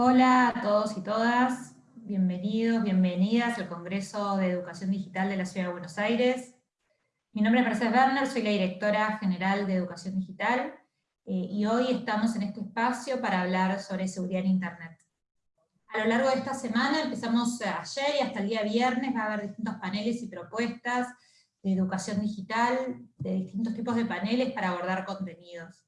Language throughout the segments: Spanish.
Hola a todos y todas, bienvenidos, bienvenidas al Congreso de Educación Digital de la Ciudad de Buenos Aires. Mi nombre es Mercedes Werner, soy la directora general de Educación Digital, eh, y hoy estamos en este espacio para hablar sobre seguridad en Internet. A lo largo de esta semana, empezamos ayer y hasta el día viernes, va a haber distintos paneles y propuestas de educación digital, de distintos tipos de paneles para abordar contenidos.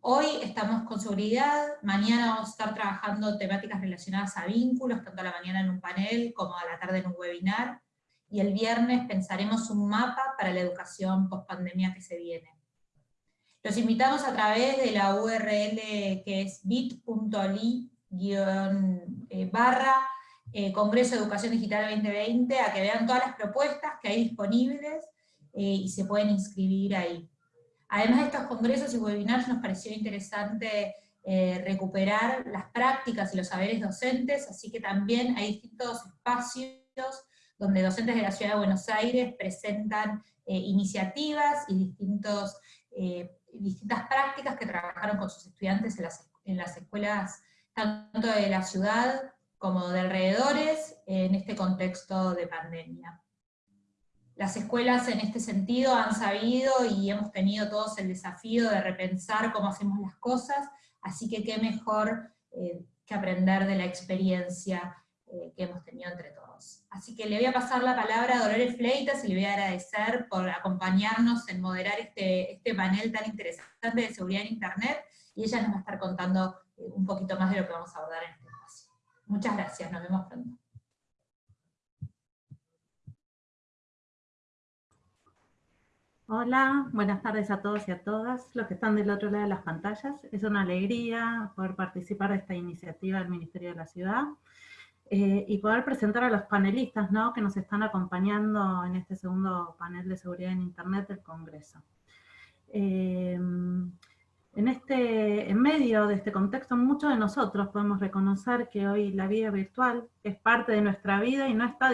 Hoy estamos con seguridad, mañana vamos a estar trabajando temáticas relacionadas a vínculos, tanto a la mañana en un panel como a la tarde en un webinar, y el viernes pensaremos un mapa para la educación post-pandemia que se viene. Los invitamos a través de la URL que es bit.ly barra eh, Congreso de Educación Digital 2020 a que vean todas las propuestas que hay disponibles eh, y se pueden inscribir ahí. Además de estos congresos y webinars nos pareció interesante eh, recuperar las prácticas y los saberes docentes, así que también hay distintos espacios donde docentes de la Ciudad de Buenos Aires presentan eh, iniciativas y eh, distintas prácticas que trabajaron con sus estudiantes en las escuelas tanto de la ciudad como de alrededores en este contexto de pandemia. Las escuelas en este sentido han sabido y hemos tenido todos el desafío de repensar cómo hacemos las cosas, así que qué mejor eh, que aprender de la experiencia eh, que hemos tenido entre todos. Así que le voy a pasar la palabra a Dolores Fleitas y le voy a agradecer por acompañarnos en moderar este, este panel tan interesante de seguridad en Internet, y ella nos va a estar contando eh, un poquito más de lo que vamos a abordar en este espacio. Muchas gracias, nos vemos pronto. Hola, buenas tardes a todos y a todas los que están del otro lado de las pantallas. Es una alegría poder participar de esta iniciativa del Ministerio de la Ciudad eh, y poder presentar a los panelistas ¿no? que nos están acompañando en este segundo panel de seguridad en Internet del Congreso. Eh, en, este, en medio de este contexto, muchos de nosotros podemos reconocer que hoy la vida virtual es parte de nuestra vida y no está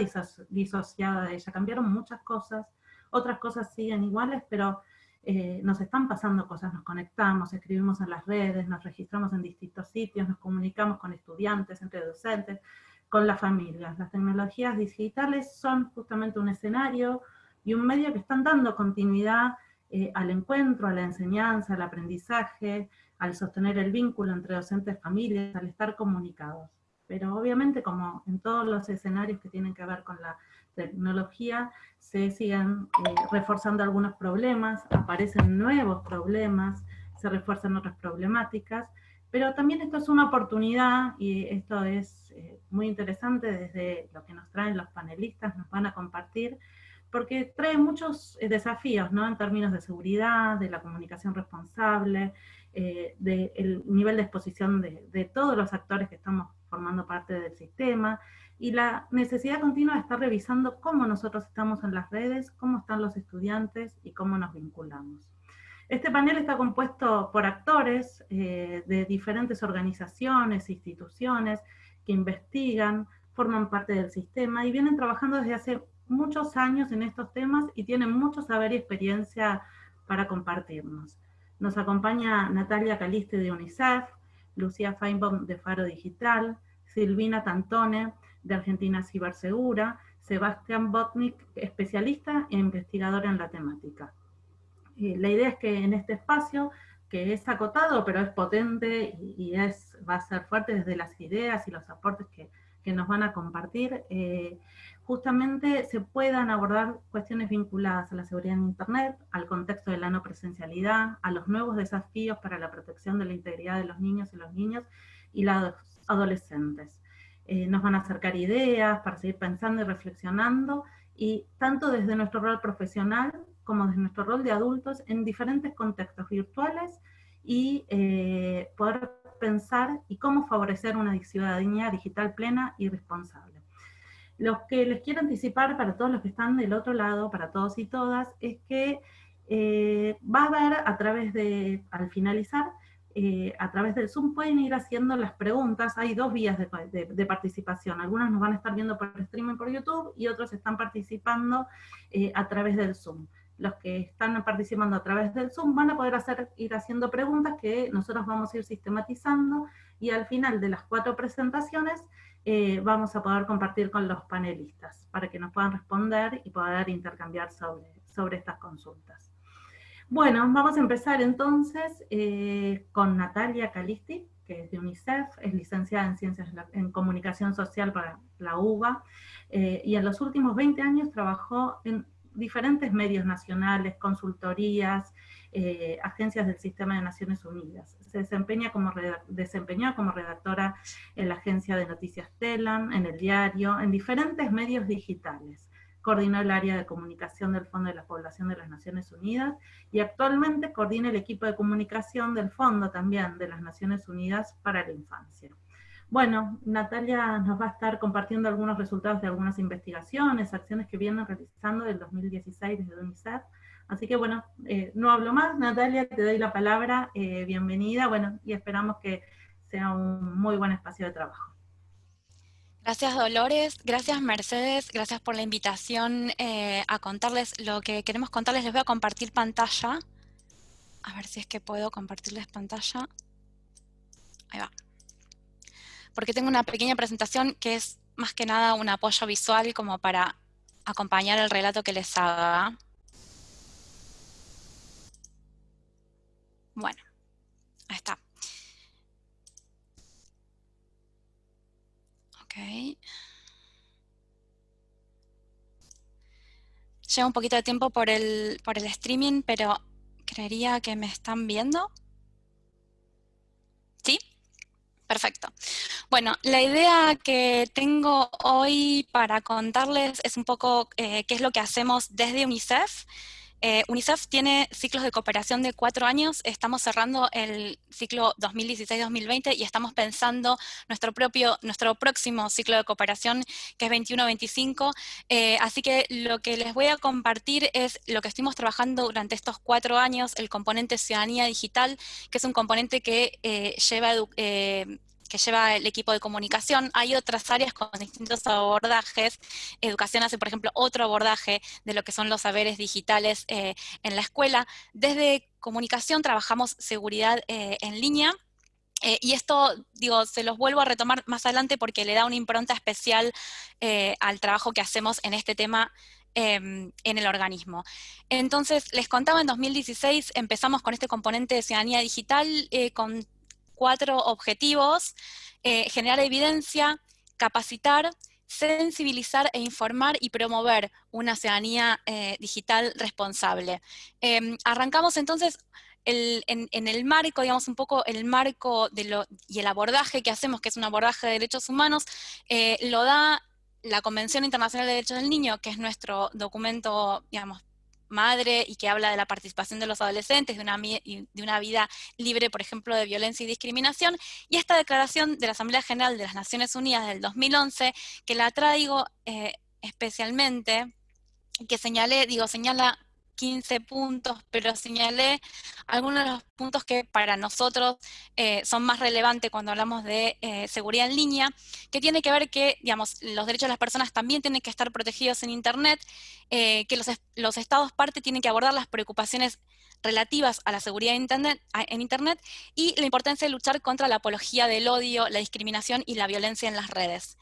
disociada de ella. Cambiaron muchas cosas, otras cosas siguen iguales, pero eh, nos están pasando cosas, nos conectamos, escribimos en las redes, nos registramos en distintos sitios, nos comunicamos con estudiantes, entre docentes, con las familias. Las tecnologías digitales son justamente un escenario y un medio que están dando continuidad eh, al encuentro, a la enseñanza, al aprendizaje, al sostener el vínculo entre docentes y familias, al estar comunicados. Pero obviamente, como en todos los escenarios que tienen que ver con la tecnología, se siguen eh, reforzando algunos problemas, aparecen nuevos problemas, se refuerzan otras problemáticas, pero también esto es una oportunidad y esto es eh, muy interesante desde lo que nos traen los panelistas, nos van a compartir, porque trae muchos eh, desafíos, ¿no? En términos de seguridad, de la comunicación responsable, del nivel de exposición de, de todos los actores que estamos formando parte del sistema, y la necesidad continua de estar revisando cómo nosotros estamos en las redes, cómo están los estudiantes y cómo nos vinculamos. Este panel está compuesto por actores eh, de diferentes organizaciones, instituciones, que investigan, forman parte del sistema y vienen trabajando desde hace muchos años en estos temas y tienen mucho saber y experiencia para compartirnos. Nos acompaña Natalia Caliste de UNICEF, Lucía Feinbaum de Faro Digital, Silvina Tantone de Argentina Cibersegura, Sebastián Botnik, especialista e investigador en la temática. la idea es que en este espacio, que es acotado, pero es potente y, es, va a ser fuerte desde las ideas y los aportes que, nos van a compartir, eh, justamente se puedan abordar cuestiones vinculadas a la seguridad en Internet, al contexto de la no presencialidad, a los nuevos desafíos para la protección de la integridad de los niños y los niños y los adolescentes. Eh, nos van a acercar ideas para seguir pensando y reflexionando, y tanto desde nuestro rol profesional como desde nuestro rol de adultos en diferentes contextos virtuales y eh, poder pensar y cómo favorecer una ciudadanía digital plena y responsable. Lo que les quiero anticipar para todos los que están del otro lado, para todos y todas, es que eh, va a haber a través de, al finalizar, eh, a través del Zoom pueden ir haciendo las preguntas. Hay dos vías de, participación. Algunos nos van a estar viendo por streaming por YouTube y otros están participando eh, a través del Zoom. los que están participando a través del Zoom van a poder hacer, ir haciendo preguntas que nosotros vamos a ir sistematizando y al final de las cuatro presentaciones eh, vamos a poder compartir con los panelistas para que nos puedan responder y poder intercambiar sobre, sobre estas consultas. Bueno, vamos a empezar entonces eh, con Natalia Calisti, que es de UNICEF, es licenciada en Ciencias en Comunicación Social para la UBA, eh, y en los últimos 20 años trabajó en diferentes medios nacionales, consultorías, eh, agencias del Sistema de Naciones Unidas. Se desempeña como desempeñó como redactora en la agencia de noticias TELAM, en el diario, en diferentes medios digitales. Coordinó el área de comunicación del Fondo de la Población de las Naciones Unidas y actualmente coordina el equipo de comunicación del Fondo también de las Naciones Unidas para la Infancia. Bueno, Natalia nos va a estar compartiendo algunos resultados de algunas investigaciones, acciones que vienen realizando del 2016 desde UNICEF. Así que bueno, eh, no hablo más, Natalia, te doy la palabra, eh, bienvenida, bueno, y esperamos que sea un muy buen espacio de trabajo. Gracias Dolores, gracias Mercedes, gracias por la invitación eh, a contarles lo que queremos contarles. Les voy a compartir pantalla. A ver si es que puedo compartirles pantalla. Ahí va porque tengo una pequeña presentación que es más que nada un apoyo visual como para acompañar el relato que les haga. Bueno, ahí está. Ok. Lleva un poquito de tiempo por el, por el streaming, pero creería que me están viendo. ¿Sí? Perfecto. Bueno, la idea que tengo hoy para contarles es un poco eh, qué es lo que hacemos desde UNICEF. Eh, UNICEF tiene ciclos de cooperación de cuatro años, estamos cerrando el ciclo 2016-2020 y estamos pensando nuestro, propio, nuestro próximo ciclo de cooperación que es 21-25, eh, así que lo que les voy a compartir es lo que estuvimos trabajando durante estos cuatro años, el componente ciudadanía digital, que es un componente que lleva que lleva el equipo de comunicación. Hay otras áreas con distintos abordajes. Educación hace, por ejemplo, otro abordaje de lo que son los saberes digitales eh, en la escuela. Desde comunicación trabajamos seguridad eh, en línea, eh, y esto, digo, se los vuelvo a retomar más adelante porque le da una impronta especial al trabajo que hacemos en este tema em, en el organismo. Entonces, les contaba, en 2016 empezamos con este componente de ciudadanía digital, con cuatro objetivos, eh, generar evidencia, capacitar, sensibilizar e informar y promover una ciudadanía eh, digital responsable. Em, arrancamos entonces en, el marco, digamos un poco el marco y el abordaje que hacemos, que es un abordaje de derechos humanos, eh, lo da la Convención Internacional de Derechos del Niño, que es nuestro documento, digamos, madre y que habla de la participación de los adolescentes, de una, de una vida libre, por ejemplo, de violencia y discriminación, y esta declaración de la Asamblea General de las Naciones Unidas del 2011, que la traigo eh, especialmente, que señalé, digo, señala 15 puntos, pero señalé algunos de los puntos que para nosotros eh, son más relevantes cuando hablamos de eh, seguridad en línea, que tiene que ver que, digamos, los derechos de las personas también tienen que estar protegidos en Internet, eh, que los, los, estados parte tienen que abordar las preocupaciones relativas a la seguridad en internet, en internet y la importancia de luchar contra la apología del odio, la discriminación y la violencia en las redes.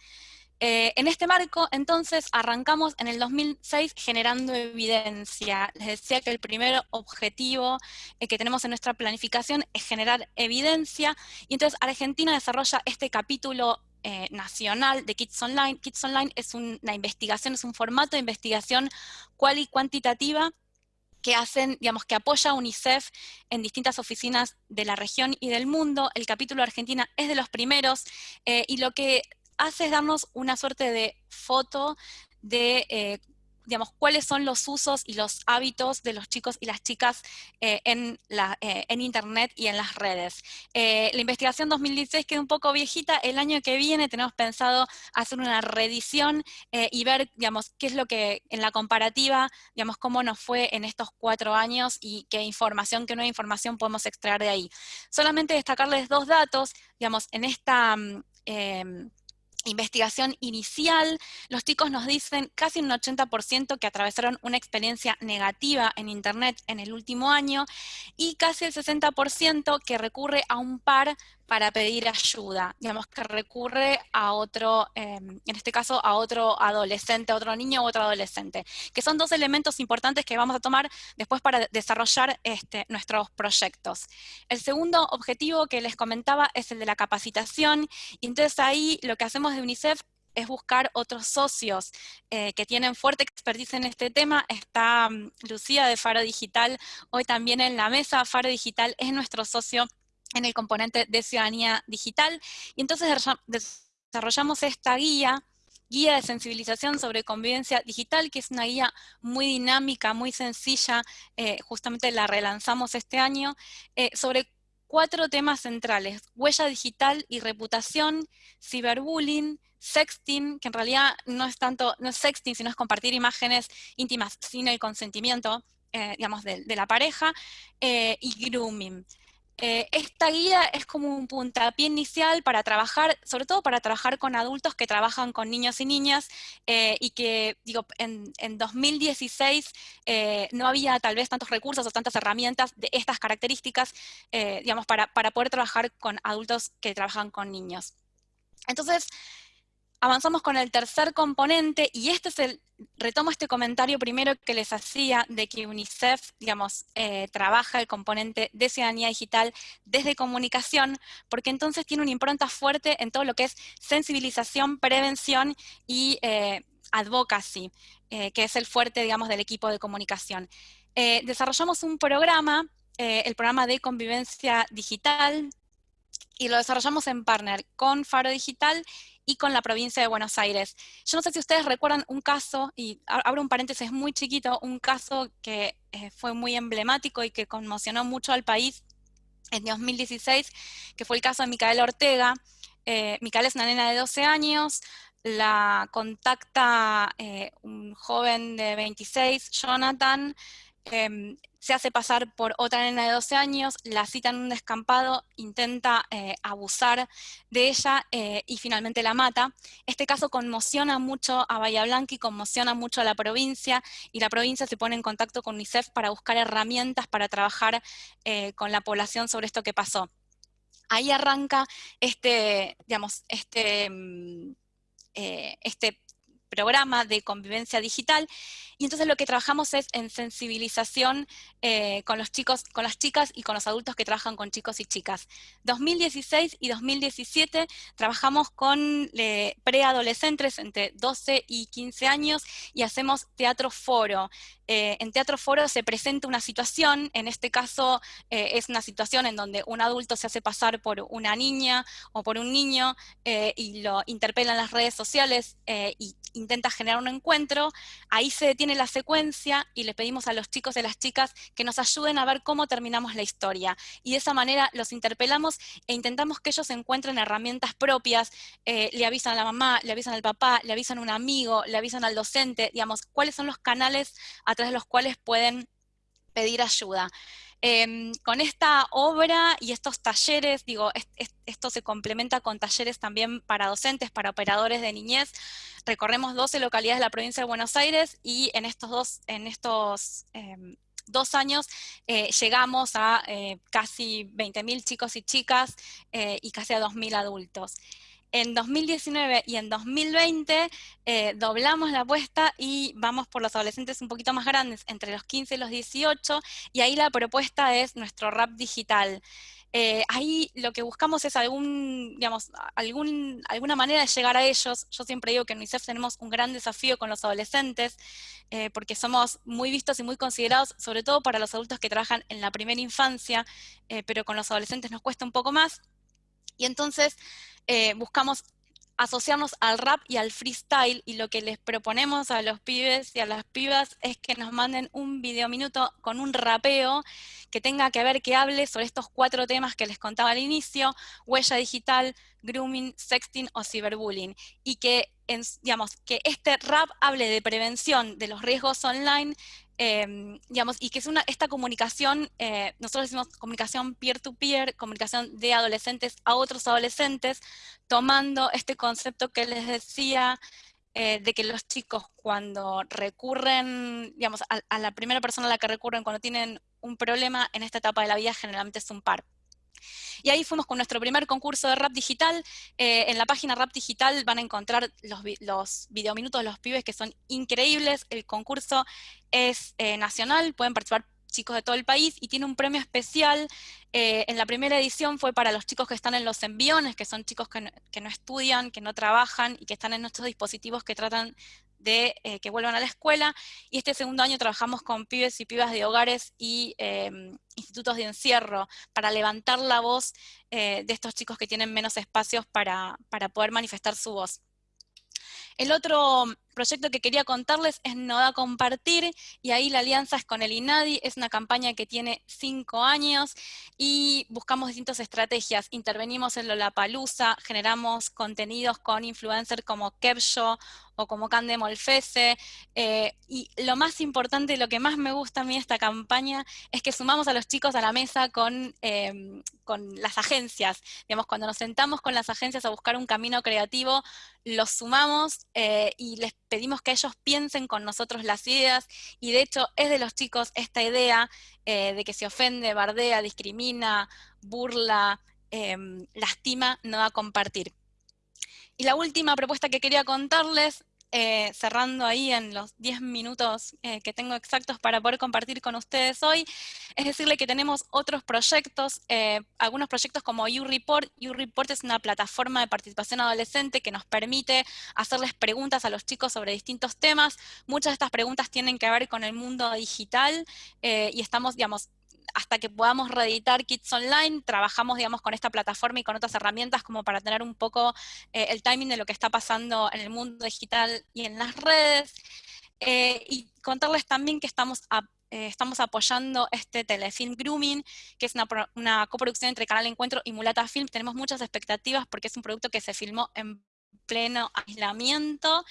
Eh, en este marco, entonces, arrancamos en el 2006 generando evidencia. Les decía que el primer objetivo eh, que tenemos en nuestra planificación es generar evidencia, y entonces Argentina desarrolla este capítulo eh, nacional de Kids Online. Kids Online es una investigación, es un formato de investigación cual y cuantitativa que hacen, digamos, que apoya a UNICEF en distintas oficinas de la región y del mundo. El capítulo Argentina es de los primeros, y lo que hace es darnos una suerte de foto de eh, digamos, cuáles son los usos y los hábitos de los chicos y las chicas eh, en, la, eh, en, Internet y en las redes. la investigación 2016 queda un poco viejita, el año que viene tenemos pensado hacer una reedición y ver, digamos, qué es lo que en la comparativa, digamos, cómo nos fue en estos cuatro años y qué información, qué nueva información podemos extraer de ahí. Solamente destacarles dos datos, digamos, en esta... Investigación inicial, los chicos nos dicen casi un 80% que atravesaron una experiencia negativa en Internet en el último año y casi el 60% que recurre a un par para pedir ayuda, digamos que recurre a otro, em, en este caso a otro adolescente, a otro niño u otro adolescente, que son dos elementos importantes que vamos a tomar después para desarrollar este, nuestros proyectos. El segundo objetivo que les comentaba es el de la capacitación, y entonces ahí lo que hacemos de UNICEF es buscar otros socios eh, que tienen fuerte expertise en este tema. Está mm, Lucía de Faro Digital hoy también en la mesa. Faro Digital es nuestro socio en el componente de ciudadanía digital. Y entonces desarrollamos esta guía, guía de sensibilización sobre convivencia digital, que es una guía muy dinámica, muy sencilla, eh, justamente la relanzamos este año, eh, sobre cuatro temas centrales, huella digital y reputación, ciberbullying, sexting, que en realidad no es tanto, no es sexting, sino es compartir imágenes íntimas sin el consentimiento, eh, digamos, de, la pareja, y grooming. Eh, esta guía es como un puntapié inicial para trabajar, sobre todo para trabajar con adultos que trabajan con niños y niñas eh, y que, digo, en, 2016 eh, no había tal vez tantos recursos o tantas herramientas de estas características, digamos, para, para poder trabajar con adultos que trabajan con niños. Entonces, avanzamos con el tercer componente, y este es el, retomo este comentario primero que les hacía de que UNICEF, digamos, eh, trabaja el componente de ciudadanía digital desde comunicación, porque entonces tiene una impronta fuerte en todo lo que es sensibilización, prevención y eh, advocacy, eh, que es el fuerte, digamos, del equipo de comunicación. desarrollamos un programa, el programa de convivencia digital, y lo desarrollamos en partner con Faro Digital y con la provincia de Buenos Aires. Yo no sé si ustedes recuerdan un caso, y abro un paréntesis muy chiquito, un caso que eh, fue muy emblemático y que conmocionó mucho al país en 2016, que fue el caso de Micaela Ortega. Eh, Micaela es una nena de 12 años, la contacta eh, un joven de 26, Jonathan, Em, se hace pasar por otra nena de 12 años, la cita en un descampado, intenta eh, abusar de ella eh, y finalmente la mata. Este caso conmociona mucho a Bahía Blanca y conmociona mucho a la provincia y la provincia se pone en contacto con UNICEF para buscar herramientas para trabajar eh, con la población sobre esto que pasó. Ahí arranca este, digamos, este, mm, este programa de convivencia digital, y entonces lo que trabajamos es en sensibilización eh, con los chicos, con las chicas y con los adultos que trabajan con chicos y chicas. 2016 y 2017 trabajamos con eh, preadolescentes entre 12 y 15 años y hacemos teatro foro. Eh, en Teatro Foro se presenta una situación, en este caso es una situación en donde un adulto se hace pasar por una niña o por un niño y lo interpela en las redes sociales e intenta generar un encuentro, ahí se detiene la secuencia y le pedimos a los chicos y a las chicas que nos ayuden a ver cómo terminamos la historia. Y de esa manera los interpelamos e intentamos que ellos encuentren herramientas propias, le avisan a la mamá, le avisan al papá, le avisan a un amigo, le avisan al docente, digamos, cuáles son los canales a de los cuales pueden pedir ayuda. Em, con esta obra y estos talleres, digo, esto se complementa con talleres también para docentes, para operadores de niñez. Recorremos 12 localidades de la provincia de Buenos Aires y en estos dos, en estos, em, dos años eh, llegamos a eh, casi 20.000 chicos y chicas eh, y casi a 2.000 adultos en 2019 y en 2020 eh, doblamos la apuesta y vamos por los adolescentes un poquito más grandes, entre los 15 y los 18, y ahí la propuesta es nuestro rap digital. Eh, ahí lo que buscamos es algún, digamos, algún, alguna manera de llegar a ellos. Yo siempre digo que en UNICEF tenemos un gran desafío con los adolescentes, eh, porque somos muy vistos y muy considerados, sobre todo para los adultos que trabajan en la primera infancia, pero con los adolescentes nos cuesta un poco más. Y entonces eh, buscamos asociarnos al rap y al freestyle y lo que les proponemos a los pibes y a las pibas es que nos manden un video minuto con un rapeo que tenga que ver, que hable sobre estos cuatro temas que les contaba al inicio, huella digital, grooming, sexting o ciberbullying, y que, digamos, que este rap hable de prevención de los riesgos online, Em, digamos, y que es una, esta comunicación, eh, nosotros decimos comunicación peer-to-peer, comunicación de adolescentes a otros adolescentes, tomando este concepto que les decía, eh, de que los chicos cuando recurren, digamos, a, a, la primera persona a la que recurren cuando tienen un problema en esta etapa de la vida generalmente es un par. Y ahí fuimos con nuestro primer concurso de rap digital. Eh, en la página rap digital van a encontrar los, los videominutos de los pibes que son increíbles. El concurso es eh, nacional, pueden participar chicos de todo el país y tiene un premio especial. Eh, en la primera edición fue para los chicos que están en los enviones, que son chicos que que no, estudian, que no trabajan y que están en nuestros dispositivos que tratan de eh, que vuelvan a la escuela, y este segundo año trabajamos con pibes y pibas de hogares y em, institutos de encierro para levantar la voz eh, de estos chicos que tienen menos espacios para, para poder manifestar su voz. El otro proyecto que quería contarles es Noda Compartir, y ahí la alianza es con el INADI, es una campaña que tiene cinco años, y buscamos distintas estrategias. Intervenimos en Lollapalooza, generamos contenidos con influencers como Kevsho o como Cande Molfese, eh, y lo más importante, lo que más me gusta a mí de esta campaña, es que sumamos a los chicos a la mesa con, eh, con las agencias. Digamos, cuando nos sentamos con las agencias a buscar un camino creativo, los sumamos eh, y les pedimos que ellos piensen con nosotros las ideas, y de hecho es de los chicos esta idea eh, de que se ofende, bardea, discrimina, burla, eh, lastima, no va a compartir. Y la última propuesta que quería contarles eh, cerrando ahí en los 10 minutos eh, que tengo exactos para poder compartir con ustedes hoy, es decirle que tenemos otros proyectos, eh, algunos proyectos como YouReport. YouReport es una plataforma de participación adolescente que nos permite hacerles preguntas a los chicos sobre distintos temas. Muchas de estas preguntas tienen que ver con el mundo digital y estamos, digamos, hasta que podamos reeditar kits online, trabajamos, digamos, con esta plataforma y con otras herramientas como para tener un poco eh, el timing de lo que está pasando en el mundo digital y en las redes. Eh, y contarles también que estamos, eh, estamos apoyando este telefilm Grooming, que es una, una, coproducción entre Canal Encuentro y Mulata Film. Tenemos muchas expectativas porque es un producto que se filmó en pleno aislamiento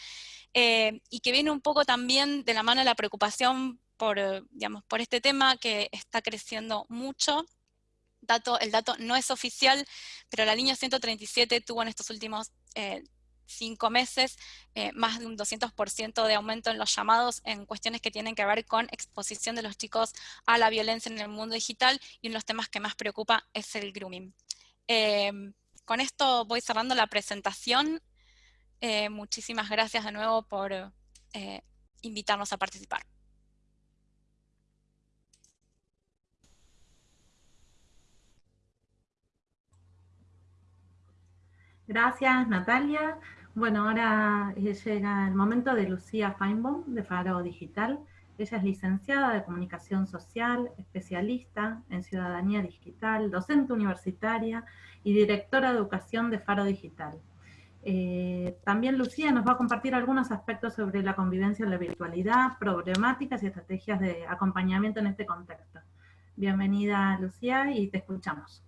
y que viene un poco también de la mano de la preocupación por, eh, digamos, por este tema que está creciendo mucho. El dato no es oficial, pero la línea 137 tuvo en estos últimos eh, cinco meses eh, más de un 200% de aumento en los llamados en cuestiones que tienen que ver con exposición de los chicos a la violencia en el mundo digital y uno de los temas que más preocupa es el grooming. con esto voy cerrando la presentación. muchísimas gracias de nuevo por invitarnos a participar. Gracias, Natalia. Bueno, ahora eh, llega el momento de Lucía Feinbaum, de Faro Digital. Ella es licenciada de Comunicación Social, especialista en Ciudadanía Digital, docente universitaria y directora de Educación de Faro Digital. Eh, también Lucía nos va a compartir algunos aspectos sobre la convivencia en la virtualidad, problemáticas y estrategias de acompañamiento en este contexto. Bienvenida, Lucía, y te escuchamos.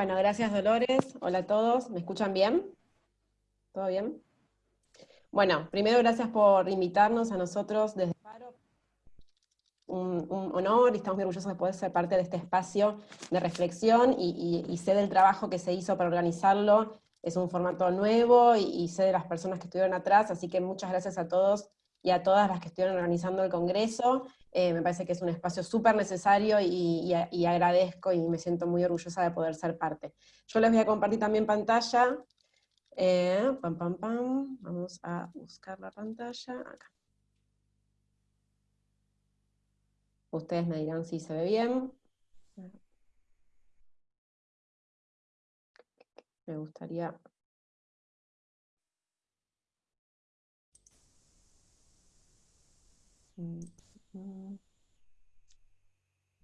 Bueno, gracias Dolores. Hola a todos. ¿Me escuchan bien? ¿Todo bien? Bueno, primero gracias por invitarnos a nosotros desde Paro. Un, honor y estamos muy orgullosos de poder ser parte de este espacio de reflexión y, sé del trabajo que se hizo para organizarlo. Es un formato nuevo y, y sé de las personas que estuvieron atrás, así que muchas gracias a todos y a todas las que estuvieron organizando el Congreso. Eh, me parece que es un espacio súper necesario y, agradezco y me siento muy orgullosa de poder ser parte. Yo les voy a compartir también pantalla. Eh, pam, pam, pam. Vamos a buscar la pantalla. Acá. Ustedes me dirán si se ve bien. Me gustaría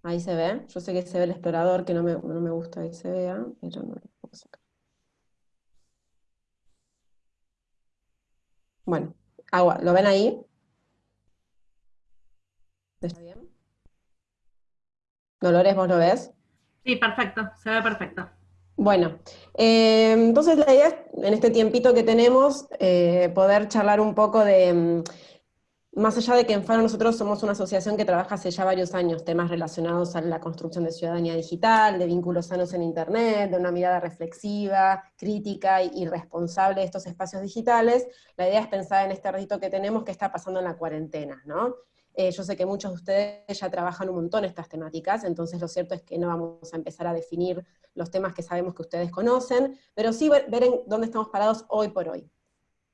Ahí se ve, yo sé que se ve el explorador, que no me, no me gusta que se vea, pero no lo puedo sacar. Bueno, agua, ¿lo ven ahí? ¿Está bien? Dolores, ¿vos lo ves? Sí, perfecto, se ve perfecto. Bueno, eh, entonces la idea es, en este tiempito que tenemos, eh, poder charlar un poco de más allá de que en Faro nosotros somos una asociación que trabaja hace ya varios años temas relacionados a la construcción de ciudadanía digital, de vínculos sanos en Internet, de una mirada reflexiva, crítica y responsable de estos espacios digitales, la idea es pensar en este reto que tenemos que está pasando en la cuarentena, ¿no? Eh, yo sé que muchos de ustedes ya trabajan un montón estas temáticas, entonces lo cierto es que no vamos a empezar a definir los temas que sabemos que ustedes conocen, pero sí ver, ver en dónde estamos parados hoy por hoy.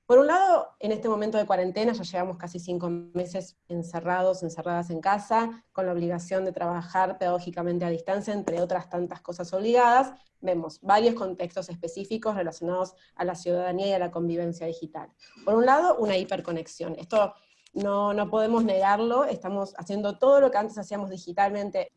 Por un lado, en este momento de cuarentena ya llevamos casi cinco meses encerrados, encerradas en casa, con la obligación de trabajar pedagógicamente a distancia, entre otras tantas cosas obligadas, vemos varios contextos específicos relacionados a la ciudadanía y a la convivencia digital. Por un lado, una hiperconexión. Esto no, no podemos negarlo, estamos haciendo todo lo que antes hacíamos digitalmente,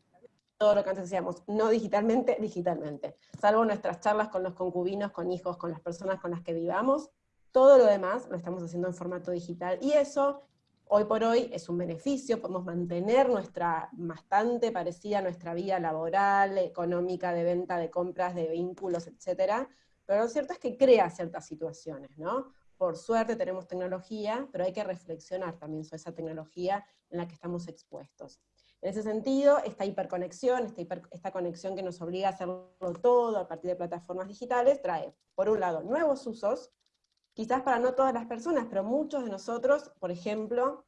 todo lo que antes hacíamos no digitalmente, digitalmente. Salvo nuestras charlas con los concubinos, con hijos, con las personas con las que vivamos, todo lo demás lo estamos haciendo en formato digital, y eso, hoy por hoy, es un beneficio, podemos mantener nuestra, bastante parecida nuestra vida laboral, económica, de venta, de compras, de vínculos, etcétera, pero lo cierto es que crea ciertas situaciones, ¿no? Por suerte tenemos tecnología, pero hay que reflexionar también sobre esa tecnología en la que estamos expuestos. En ese sentido, esta hiperconexión, esta, esta conexión que nos obliga a hacerlo todo a partir de plataformas digitales, trae, por un lado, nuevos usos, quizás para no todas las personas, pero muchos de nosotros, por ejemplo,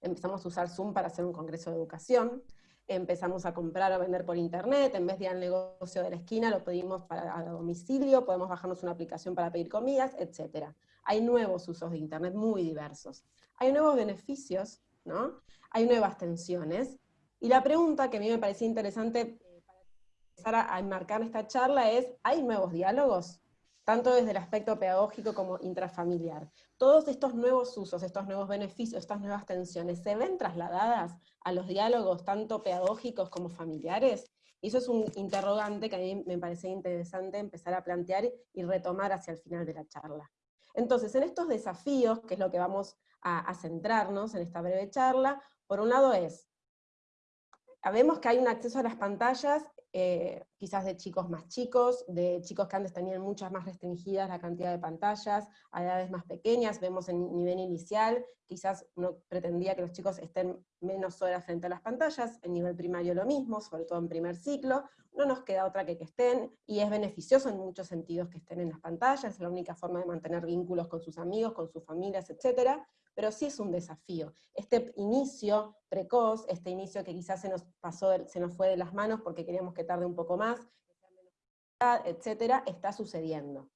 empezamos a usar Zoom para hacer un congreso de educación, empezamos a comprar o vender por internet, en vez de ir al negocio de la esquina, lo pedimos para a domicilio, podemos bajarnos una aplicación para pedir comidas, etc. Hay nuevos usos de internet muy diversos. Hay nuevos beneficios, ¿no? Hay nuevas tensiones. Y la pregunta que a mí me parecía interesante eh, para empezar a enmarcar esta charla es, ¿hay nuevos diálogos? Tanto desde el aspecto pedagógico como intrafamiliar. Todos estos nuevos usos, estos nuevos beneficios, estas nuevas tensiones, ¿se ven trasladadas a los diálogos tanto pedagógicos como familiares? Y eso es un interrogante que a mí me parece interesante empezar a plantear y retomar hacia el final de la charla. Entonces, en estos desafíos, que es lo que vamos a, a centrarnos en esta breve charla, por un lado es, vemos que hay un acceso a las pantallas eh, quizás de chicos más chicos, de chicos que antes tenían muchas más restringidas la cantidad de pantallas, a edades más pequeñas, vemos en nivel inicial, quizás uno pretendía que los chicos estén menos horas frente a las pantallas, en nivel primario lo mismo, sobre todo en primer ciclo, no nos queda otra que que estén, y es beneficioso en muchos sentidos que estén en las pantallas, es la única forma de mantener vínculos con sus amigos, con sus familias, etcétera, pero sí es un desafío. Este inicio precoz, este inicio que quizás se nos pasó, se nos fue de las manos porque queríamos que tarde un poco más, etcétera, está sucediendo.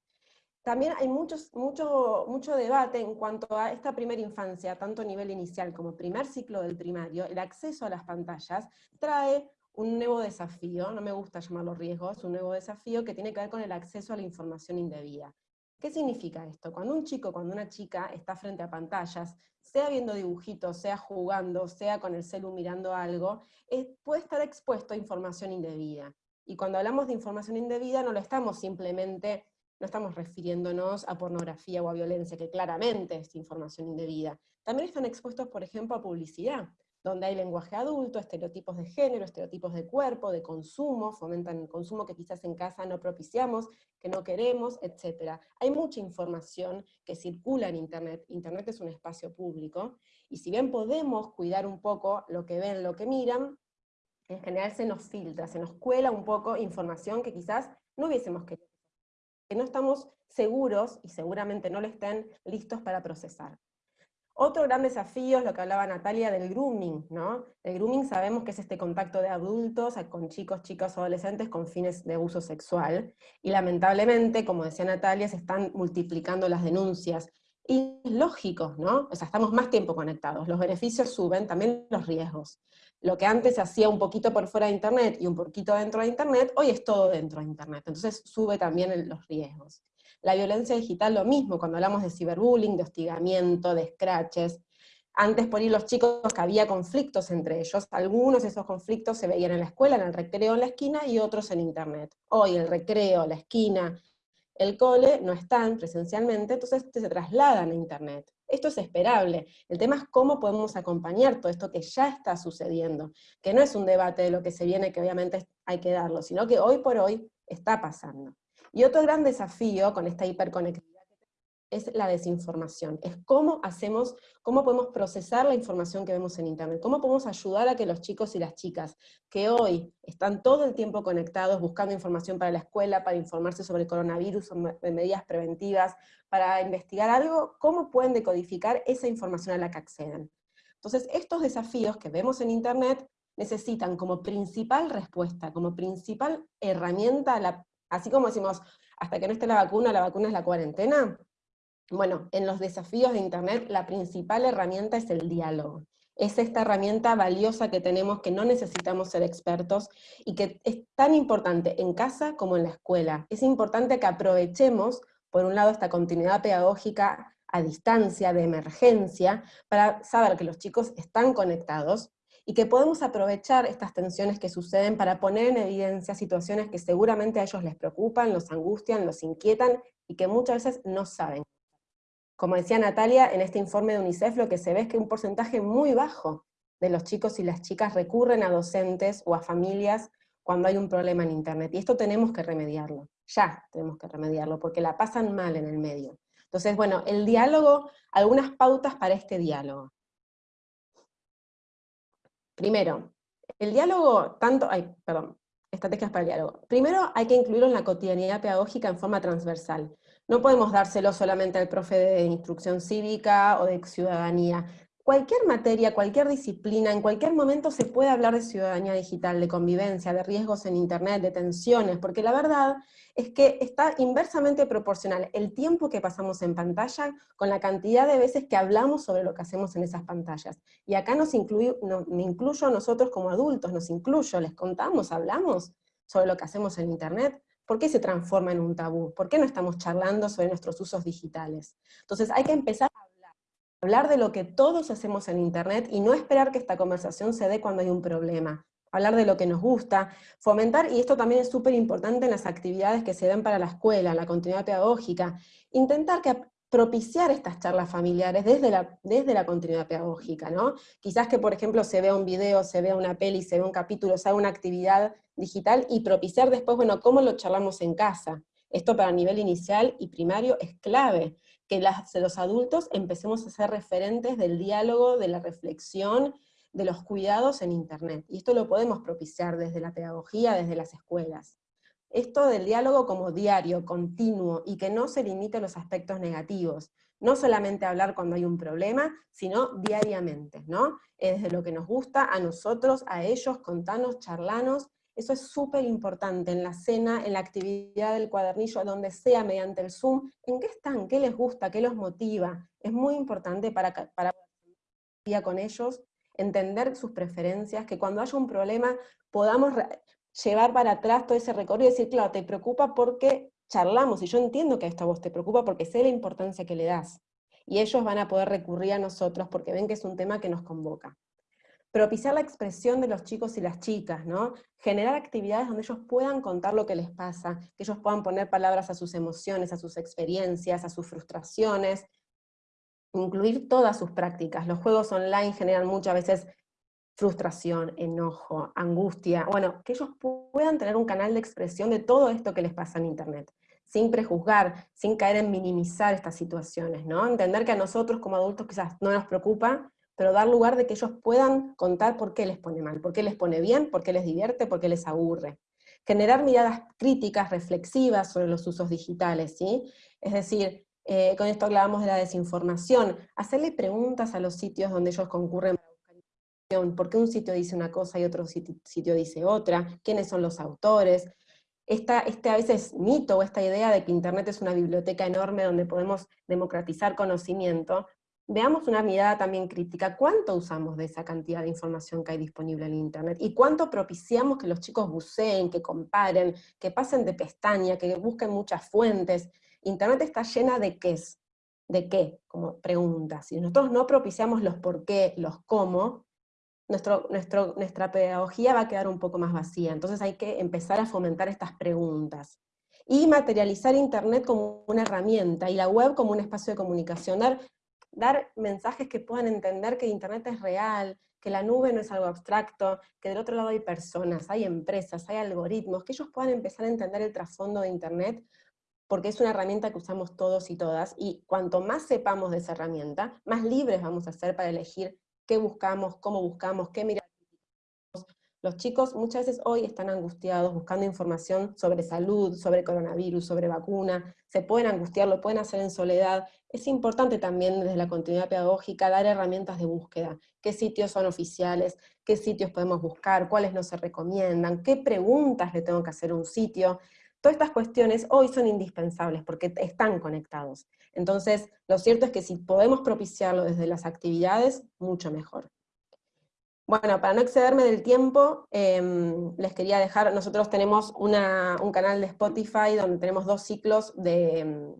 También hay muchos, mucho, mucho debate en cuanto a esta primera infancia, tanto a nivel inicial como primer ciclo del primario, el acceso a las pantallas trae un nuevo desafío, no me gusta llamarlo riesgo, es un nuevo desafío que tiene que ver con el acceso a la información indebida. ¿Qué significa esto? Cuando un chico, cuando una chica está frente a pantallas, sea viendo dibujitos, sea jugando, sea con el celu mirando algo, puede estar expuesto a información indebida. Y cuando hablamos de información indebida no lo estamos simplemente, no estamos refiriéndonos a pornografía o a violencia, que claramente es información indebida. También están expuestos, por ejemplo, a publicidad donde hay lenguaje adulto, estereotipos de género, estereotipos de cuerpo, de consumo, fomentan el consumo que quizás en casa no propiciamos, que no queremos, etc. Hay mucha información que circula en Internet, Internet es un espacio público, y si bien podemos cuidar un poco lo que ven, lo que miran, en general se nos filtra, se nos cuela un poco información que quizás no hubiésemos querido, que no estamos seguros, y seguramente no lo estén, listos para procesar. Otro gran desafío es lo que hablaba Natalia del grooming, ¿no? El grooming sabemos que es este contacto de adultos con chicos, chicas adolescentes con fines de uso sexual, y lamentablemente, como decía Natalia, se están multiplicando las denuncias. Y es lógico, ¿no? O sea, estamos más tiempo conectados, los beneficios suben, también los riesgos. Lo que antes se hacía un poquito por fuera de Internet y un poquito dentro de Internet, hoy es todo dentro de Internet, entonces sube también los riesgos. La violencia digital lo mismo, cuando hablamos de ciberbullying, de hostigamiento, de scratches. Antes por ir los chicos que había conflictos entre ellos, algunos de esos conflictos se veían en la escuela, en el recreo en la esquina, y otros en internet. Hoy el recreo, la esquina, el cole no están presencialmente, entonces se trasladan a internet. Esto es esperable. El tema es cómo podemos acompañar todo esto que ya está sucediendo, que no es un debate de lo que se viene, que obviamente hay que darlo, sino que hoy por hoy está pasando. Y otro gran desafío con esta hiperconectividad es la desinformación, es cómo hacemos, cómo podemos procesar la información que vemos en Internet, cómo podemos ayudar a que los chicos y las chicas que hoy están todo el tiempo conectados buscando información para la escuela, para informarse sobre el coronavirus, sobre medidas preventivas, para investigar algo, cómo pueden decodificar esa información a la que acceden. Entonces, estos desafíos que vemos en Internet necesitan como principal respuesta, como principal herramienta, así como decimos, hasta que no esté la vacuna, la vacuna es la cuarentena, bueno, en los desafíos de Internet la principal herramienta es el diálogo. Es esta herramienta valiosa que tenemos, que no necesitamos ser expertos, y que es tan importante en casa como en la escuela. Es importante que aprovechemos, por un lado, esta continuidad pedagógica a distancia, de emergencia, para saber que los chicos están conectados, y que podemos aprovechar estas tensiones que suceden para poner en evidencia situaciones que seguramente a ellos les preocupan, los angustian, los inquietan, y que muchas veces no saben. Como decía Natalia, en este informe de UNICEF lo que se ve es que un porcentaje muy bajo de los chicos y las chicas recurren a docentes o a familias cuando hay un problema en Internet. Y esto tenemos que remediarlo, ya tenemos que remediarlo, porque la pasan mal en el medio. Entonces, bueno, el diálogo, algunas pautas para este diálogo. Primero, el diálogo, tanto, ay, perdón, estrategias para el diálogo. Primero hay que incluirlo en la cotidianidad pedagógica en forma transversal. No podemos dárselo solamente al profe de instrucción cívica o de ciudadanía. Cualquier materia, cualquier disciplina, en cualquier momento se puede hablar de ciudadanía digital, de convivencia, de riesgos en internet, de tensiones, porque la verdad es que está inversamente proporcional el tiempo que pasamos en pantalla con la cantidad de veces que hablamos sobre lo que hacemos en esas pantallas. Y acá nos incluyo, me incluyo nosotros como adultos, nos incluyo, les contamos, hablamos sobre lo que hacemos en internet. ¿Por qué se transforma en un tabú? ¿Por qué no estamos charlando sobre nuestros usos digitales? Entonces hay que empezar hablar, de lo que todos hacemos en Internet y no esperar que esta conversación se dé cuando hay un problema. Hablar de lo que nos gusta, fomentar, y esto también es súper importante en las actividades que se den para la escuela, la continuidad pedagógica, intentar que propiciar estas charlas familiares desde la, desde la continuidad pedagógica, ¿no? Quizás que, por ejemplo, se vea un video, se vea una peli, se vea un capítulo, se haga una actividad digital y propiciar después, bueno, cómo lo charlamos en casa. Esto para nivel inicial y primario es clave, que los adultos empecemos a ser referentes del diálogo, de la reflexión, de los cuidados en Internet. Y esto lo podemos propiciar desde la pedagogía, desde las escuelas. Esto del diálogo como diario, continuo, y que no se limite a los aspectos negativos. No solamente hablar cuando hay un problema, sino diariamente, ¿no? Es de lo que nos gusta, a nosotros, a ellos, contanos, charlanos, eso es súper importante en la cena, en la actividad del cuadernillo, donde sea, mediante el Zoom, en qué están, qué les gusta, qué los motiva. Es muy importante para, para con ellos, entender sus preferencias, que cuando haya un problema podamos llevar para atrás todo ese recorrido y decir, claro, te preocupa porque charlamos, y yo entiendo que a esta voz te preocupa porque sé la importancia que le das. Y ellos van a poder recurrir a nosotros porque ven que es un tema que nos convoca propiciar la expresión de los chicos y las chicas, ¿no? Generar actividades donde ellos puedan contar lo que les pasa, que ellos puedan poner palabras a sus emociones, a sus experiencias, a sus frustraciones, incluir todas sus prácticas. Los juegos online generan muchas veces frustración, enojo, angustia, bueno, que ellos puedan tener un canal de expresión de todo esto que les pasa en internet, sin prejuzgar, sin caer en minimizar estas situaciones, ¿no? Entender que a nosotros como adultos quizás no nos preocupa, pero dar lugar de que ellos puedan contar por qué les pone mal, por qué les pone bien, por qué les divierte, por qué les aburre. Generar miradas críticas, reflexivas sobre los usos digitales, ¿sí? Es decir, eh, con esto hablábamos de la desinformación, hacerle preguntas a los sitios donde ellos concurren para buscar información, por qué un sitio dice una cosa y otro sitio, dice otra, quiénes son los autores, este a veces mito o esta idea de que Internet es una biblioteca enorme donde podemos democratizar conocimiento, veamos una mirada también crítica, ¿cuánto usamos de esa cantidad de información que hay disponible en Internet? ¿Y cuánto propiciamos que los chicos buceen, que comparen, que pasen de pestaña, que busquen muchas fuentes? Internet está llena de qué es, de qué, como preguntas. Si nosotros no propiciamos los por qué, los cómo, nuestro, nuestra pedagogía va a quedar un poco más vacía. Entonces hay que empezar a fomentar estas preguntas. Y materializar Internet como una herramienta, y la web como un espacio de comunicación, mensajes que puedan entender que Internet es real, que la nube no es algo abstracto, que del otro lado hay personas, hay empresas, hay algoritmos, que ellos puedan empezar a entender el trasfondo de Internet, porque es una herramienta que usamos todos y todas, y cuanto más sepamos de esa herramienta, más libres vamos a ser para elegir qué buscamos, cómo buscamos, qué miramos. Los chicos muchas veces hoy están angustiados buscando información sobre salud, sobre coronavirus, sobre vacuna, se pueden angustiar, lo pueden hacer en soledad. Es importante también desde la continuidad pedagógica dar herramientas de búsqueda, qué sitios son oficiales, qué sitios podemos buscar, cuáles no se recomiendan, qué preguntas le tengo que hacer a un sitio. Todas estas cuestiones hoy son indispensables porque están conectados. Entonces, lo cierto es que si podemos propiciarlo desde las actividades, mucho mejor. Bueno, para no excederme del tiempo, em, les quería dejar, nosotros tenemos un canal de Spotify donde tenemos dos ciclos de,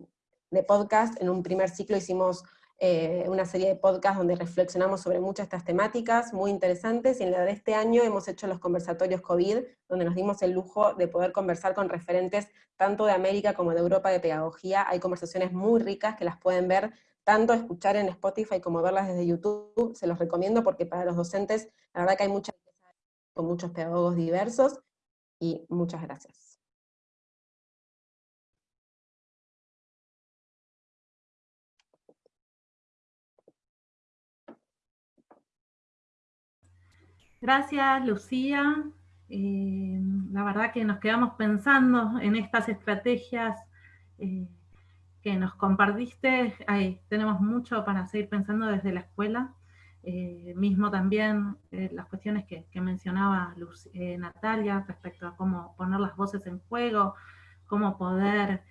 de podcast. En un primer ciclo hicimos eh, una serie de podcasts donde reflexionamos sobre muchas de estas temáticas muy interesantes, y en la de este año hemos hecho los conversatorios COVID, donde nos dimos el lujo de poder conversar con referentes tanto de América como de Europa de pedagogía. Hay conversaciones muy ricas que las pueden ver tanto escuchar en Spotify como verlas desde YouTube, se los recomiendo porque para los docentes, la verdad que hay mucha con muchos pedagogos diversos, y muchas gracias. Gracias, Lucía. Eh, la verdad que nos quedamos pensando en estas estrategias eh, que nos compartiste. Ahí, tenemos mucho para seguir pensando desde la escuela. Eh, mismo también eh, las cuestiones que, mencionaba eh, Natalia respecto a cómo poner las voces en juego, cómo poder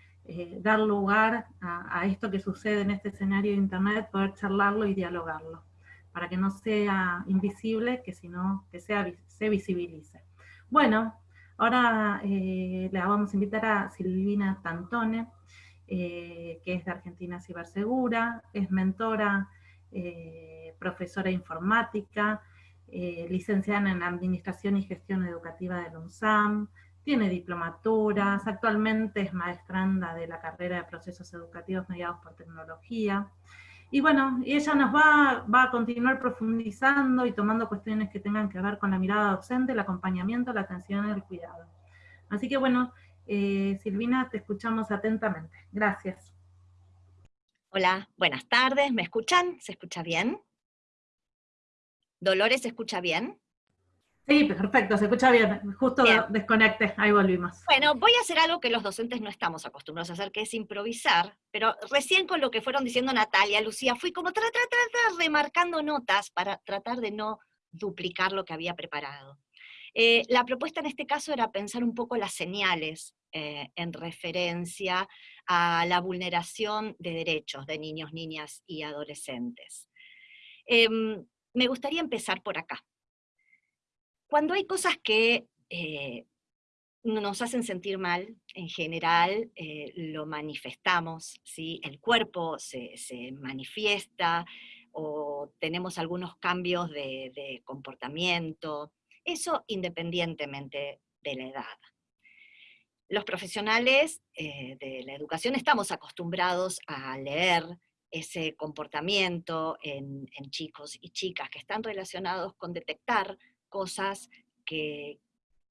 dar lugar a, esto que sucede en este escenario de Internet, poder charlarlo y dialogarlo, para que no sea invisible, que sino que sea, se visibilice. Bueno, ahora le vamos a invitar a Silvina Tantone, eh, que es de Argentina Cibersegura, es mentora, eh, profesora de informática, eh, licenciada en Administración y Gestión Educativa del UNSAM, tiene diplomaturas, actualmente es maestranda de la carrera de Procesos Educativos Mediados por Tecnología. Y bueno, ella nos va, va, a continuar profundizando y tomando cuestiones que tengan que ver con la mirada docente, el acompañamiento, la atención y el cuidado. Así que bueno, eh, Silvina, te escuchamos atentamente. Gracias. Hola, buenas tardes. ¿Me escuchan? ¿Se escucha bien? ¿Dolores se escucha bien? Sí, perfecto, se escucha bien. Justo desconecte, ahí volvimos. Bueno, voy a hacer algo que los docentes no estamos acostumbrados a hacer, que es improvisar, pero recién con lo que fueron diciendo Natalia, Lucía, fui como tra, tra, tra, remarcando notas para tratar de no duplicar lo que había preparado. Eh, la propuesta en este caso era pensar un poco las señales eh, en referencia a la vulneración de derechos de niños, niñas y adolescentes. Em, me gustaría empezar por acá. Cuando hay cosas que eh, nos hacen sentir mal, en general lo manifestamos, ¿sí? el cuerpo se, manifiesta o tenemos algunos cambios de comportamiento, eso independientemente de la edad. Los profesionales eh, de la educación estamos acostumbrados a leer ese comportamiento en, chicos y chicas que están relacionados con detectar cosas que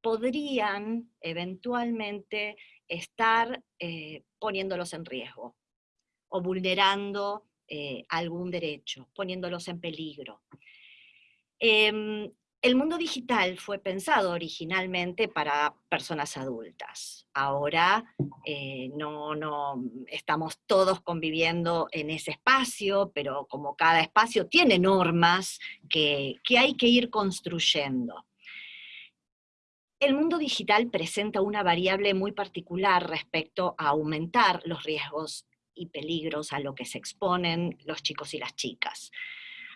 podrían eventualmente estar eh, poniéndolos en riesgo o vulnerando eh, algún derecho, poniéndolos en peligro. Em, el mundo digital fue pensado originalmente para personas adultas. Ahora eh, no, no estamos todos conviviendo en ese espacio, pero como cada espacio tiene normas que, que hay que ir construyendo. El mundo digital presenta una variable muy particular respecto a aumentar los riesgos y peligros a lo que se exponen los chicos y las chicas.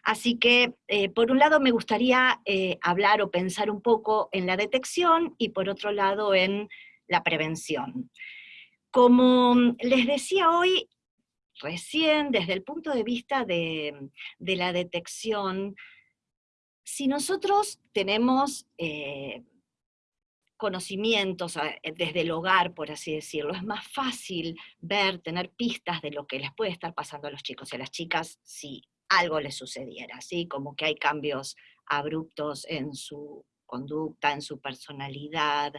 Así que, eh, por un lado, me gustaría eh, hablar o pensar un poco en la detección y por otro lado en la prevención. Como les decía hoy, recién desde el punto de vista de, la detección, si nosotros tenemos eh, conocimientos desde el hogar, por así decirlo, es más fácil ver, tener pistas de lo que les puede estar pasando a los chicos y a las chicas si algo le sucediera, ¿sí? Como que hay cambios abruptos en su conducta, en su personalidad,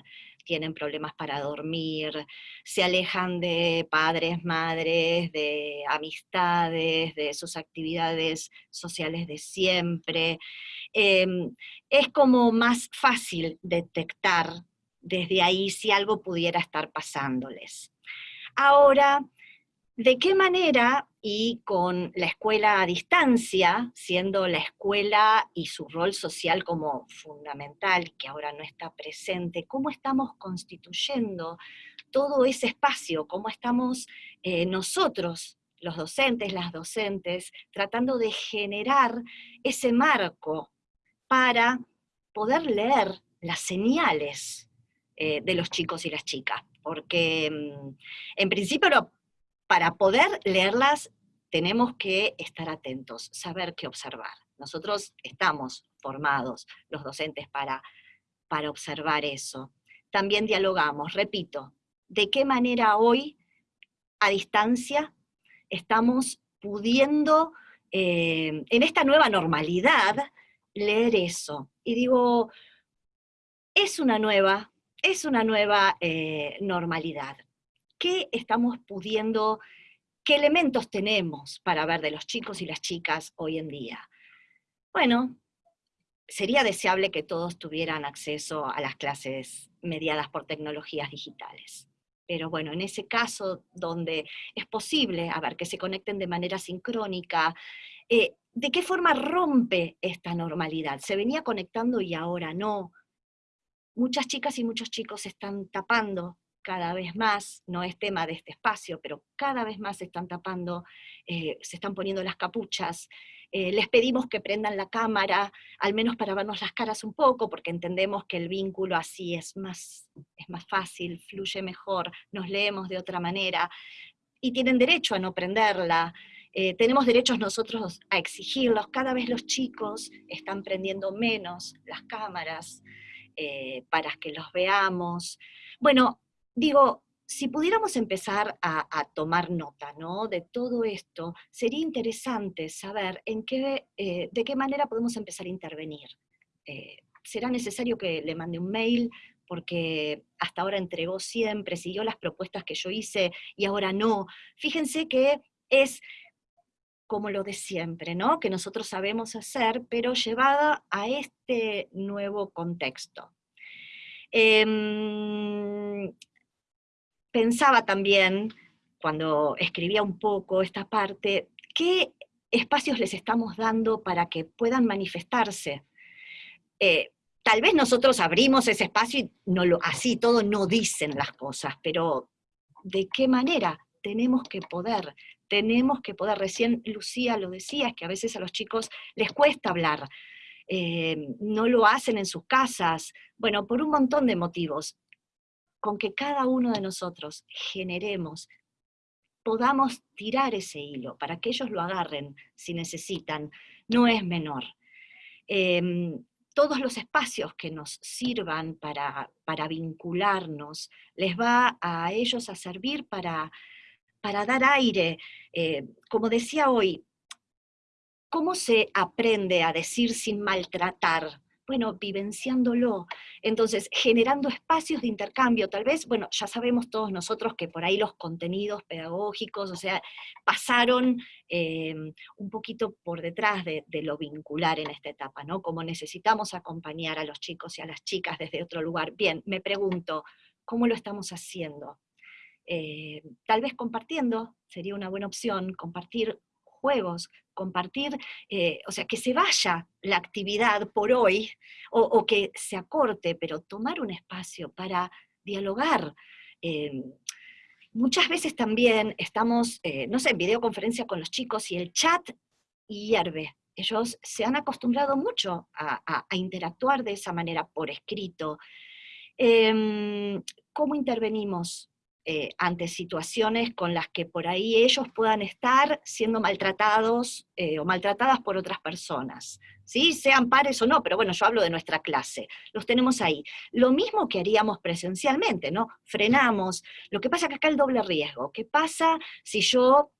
tienen problemas para dormir, se alejan de padres, madres, de amistades, de sus actividades sociales de siempre. Em, es como más fácil detectar desde ahí si algo pudiera estar pasándoles. Ahora, ¿de qué manera y con la escuela a distancia, siendo la escuela y su rol social como fundamental, que ahora no está presente, cómo estamos constituyendo todo ese espacio, cómo estamos eh, nosotros, los docentes, las docentes, tratando de generar ese marco para poder leer las señales eh, de los chicos y las chicas, porque mm, en principio para poder leerlas tenemos que estar atentos, saber qué observar. Nosotros estamos formados, los docentes, para, para observar eso. También dialogamos, repito, de qué manera hoy, a distancia, estamos pudiendo, eh, en esta nueva normalidad, leer eso. Y digo, es una nueva, es una nueva eh, normalidad. ¿Qué estamos pudiendo ¿Qué elementos tenemos para ver de los chicos y las chicas hoy en día? Bueno, sería deseable que todos tuvieran acceso a las clases mediadas por tecnologías digitales. Pero bueno, en ese caso donde es posible, a ver, que se conecten de manera sincrónica, eh, ¿de qué forma rompe esta normalidad? ¿Se venía conectando y ahora no? Muchas chicas y muchos chicos están tapando cada vez más, no es tema de este espacio, pero cada vez más se están tapando, eh, se están poniendo las capuchas, eh, les pedimos que prendan la cámara, al menos para vernos las caras un poco, porque entendemos que el vínculo así es más, es más fácil, fluye mejor, nos leemos de otra manera, y tienen derecho a no prenderla, eh, tenemos derechos nosotros a exigirlos, cada vez los chicos están prendiendo menos las cámaras para que los veamos. Bueno, digo, si pudiéramos empezar a, tomar nota ¿no? de todo esto, sería interesante saber en qué, eh, de qué manera podemos empezar a intervenir. Eh, ¿Será necesario que le mande un mail? porque hasta ahora entregó siempre, siguió las propuestas que yo hice y ahora no. Fíjense que es como lo de siempre, ¿no? Que nosotros sabemos hacer, pero llevada a este nuevo contexto. Em, pensaba también, cuando escribía un poco esta parte, qué espacios les estamos dando para que puedan manifestarse. Eh, tal vez nosotros abrimos ese espacio y no lo, así todo no dicen las cosas, pero ¿de qué manera? Tenemos que poder, tenemos que poder. Recién Lucía lo decía, es que a veces a los chicos les cuesta hablar, eh, no lo hacen en sus casas, bueno, por un montón de motivos con que cada uno de nosotros generemos, podamos tirar ese hilo para que ellos lo agarren si necesitan, no es menor. Em, todos los espacios que nos sirvan para, para, vincularnos, les va a ellos a servir para, para dar aire. Eh, como decía hoy, ¿cómo se aprende a decir sin maltratar? Bueno, vivenciándolo. Entonces, generando espacios de intercambio, tal vez, bueno, ya sabemos todos nosotros que por ahí los contenidos pedagógicos, o sea, pasaron em, un poquito por detrás de, lo vincular en esta etapa, ¿no? Como necesitamos acompañar a los chicos y a las chicas desde otro lugar. Bien, me pregunto, ¿cómo lo estamos haciendo? Eh, tal vez compartiendo sería una buena opción, compartir juegos, compartir, eh, o sea, que se vaya la actividad por hoy o, que se acorte, pero tomar un espacio para dialogar. Eh, muchas veces también estamos, eh, no sé, en videoconferencia con los chicos y el chat hierve. Ellos se han acostumbrado mucho a, interactuar de esa manera por escrito. Em, ¿Cómo intervenimos? Eh, ante situaciones con las que por ahí ellos puedan estar siendo maltratados eh, o maltratadas por otras personas. ¿sí? Sean pares o no, pero bueno, yo hablo de nuestra clase. Los tenemos ahí. Lo mismo que haríamos presencialmente, ¿no? Frenamos. Lo que pasa es que acá el doble riesgo. ¿Qué pasa si yo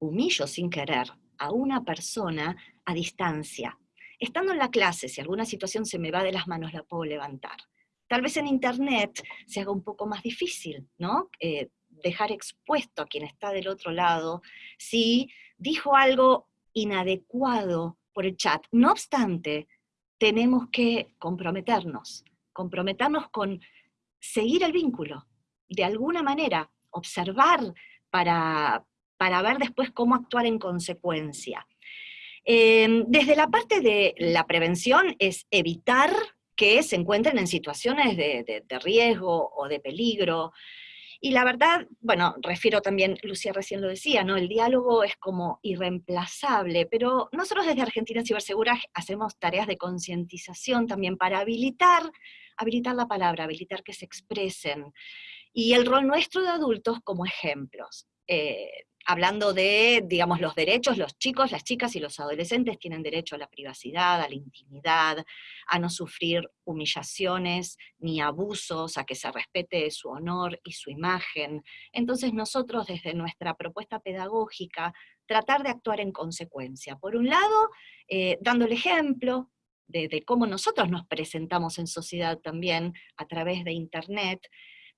humillo sin querer a una persona a distancia? Estando en la clase, si alguna situación se me va de las manos, la puedo levantar Tal vez en Internet se haga un poco más difícil, ¿no? Eh, dejar expuesto a quien está del otro lado si dijo algo inadecuado por el chat. No obstante, tenemos que comprometernos, comprometernos con seguir el vínculo, de alguna manera, observar para, para ver después cómo actuar en consecuencia. Eh, desde la parte de la prevención es evitar que se encuentren en situaciones de, riesgo o de peligro. Y la verdad, bueno, refiero también, Lucía recién lo decía, ¿no? El diálogo es como irreemplazable, pero nosotros desde Argentina Cibersegura hacemos tareas de concientización también para habilitar, habilitar la palabra, habilitar que se expresen. Y el rol nuestro de adultos como ejemplos. Eh, hablando de, digamos, los derechos, los chicos, las chicas y los adolescentes tienen derecho a la privacidad, a la intimidad, a no sufrir humillaciones ni abusos, a que se respete su honor y su imagen. Entonces nosotros desde nuestra propuesta pedagógica, tratar de actuar en consecuencia. Por un lado, eh, dando el ejemplo, de, de, cómo nosotros nos presentamos en sociedad también a través de Internet,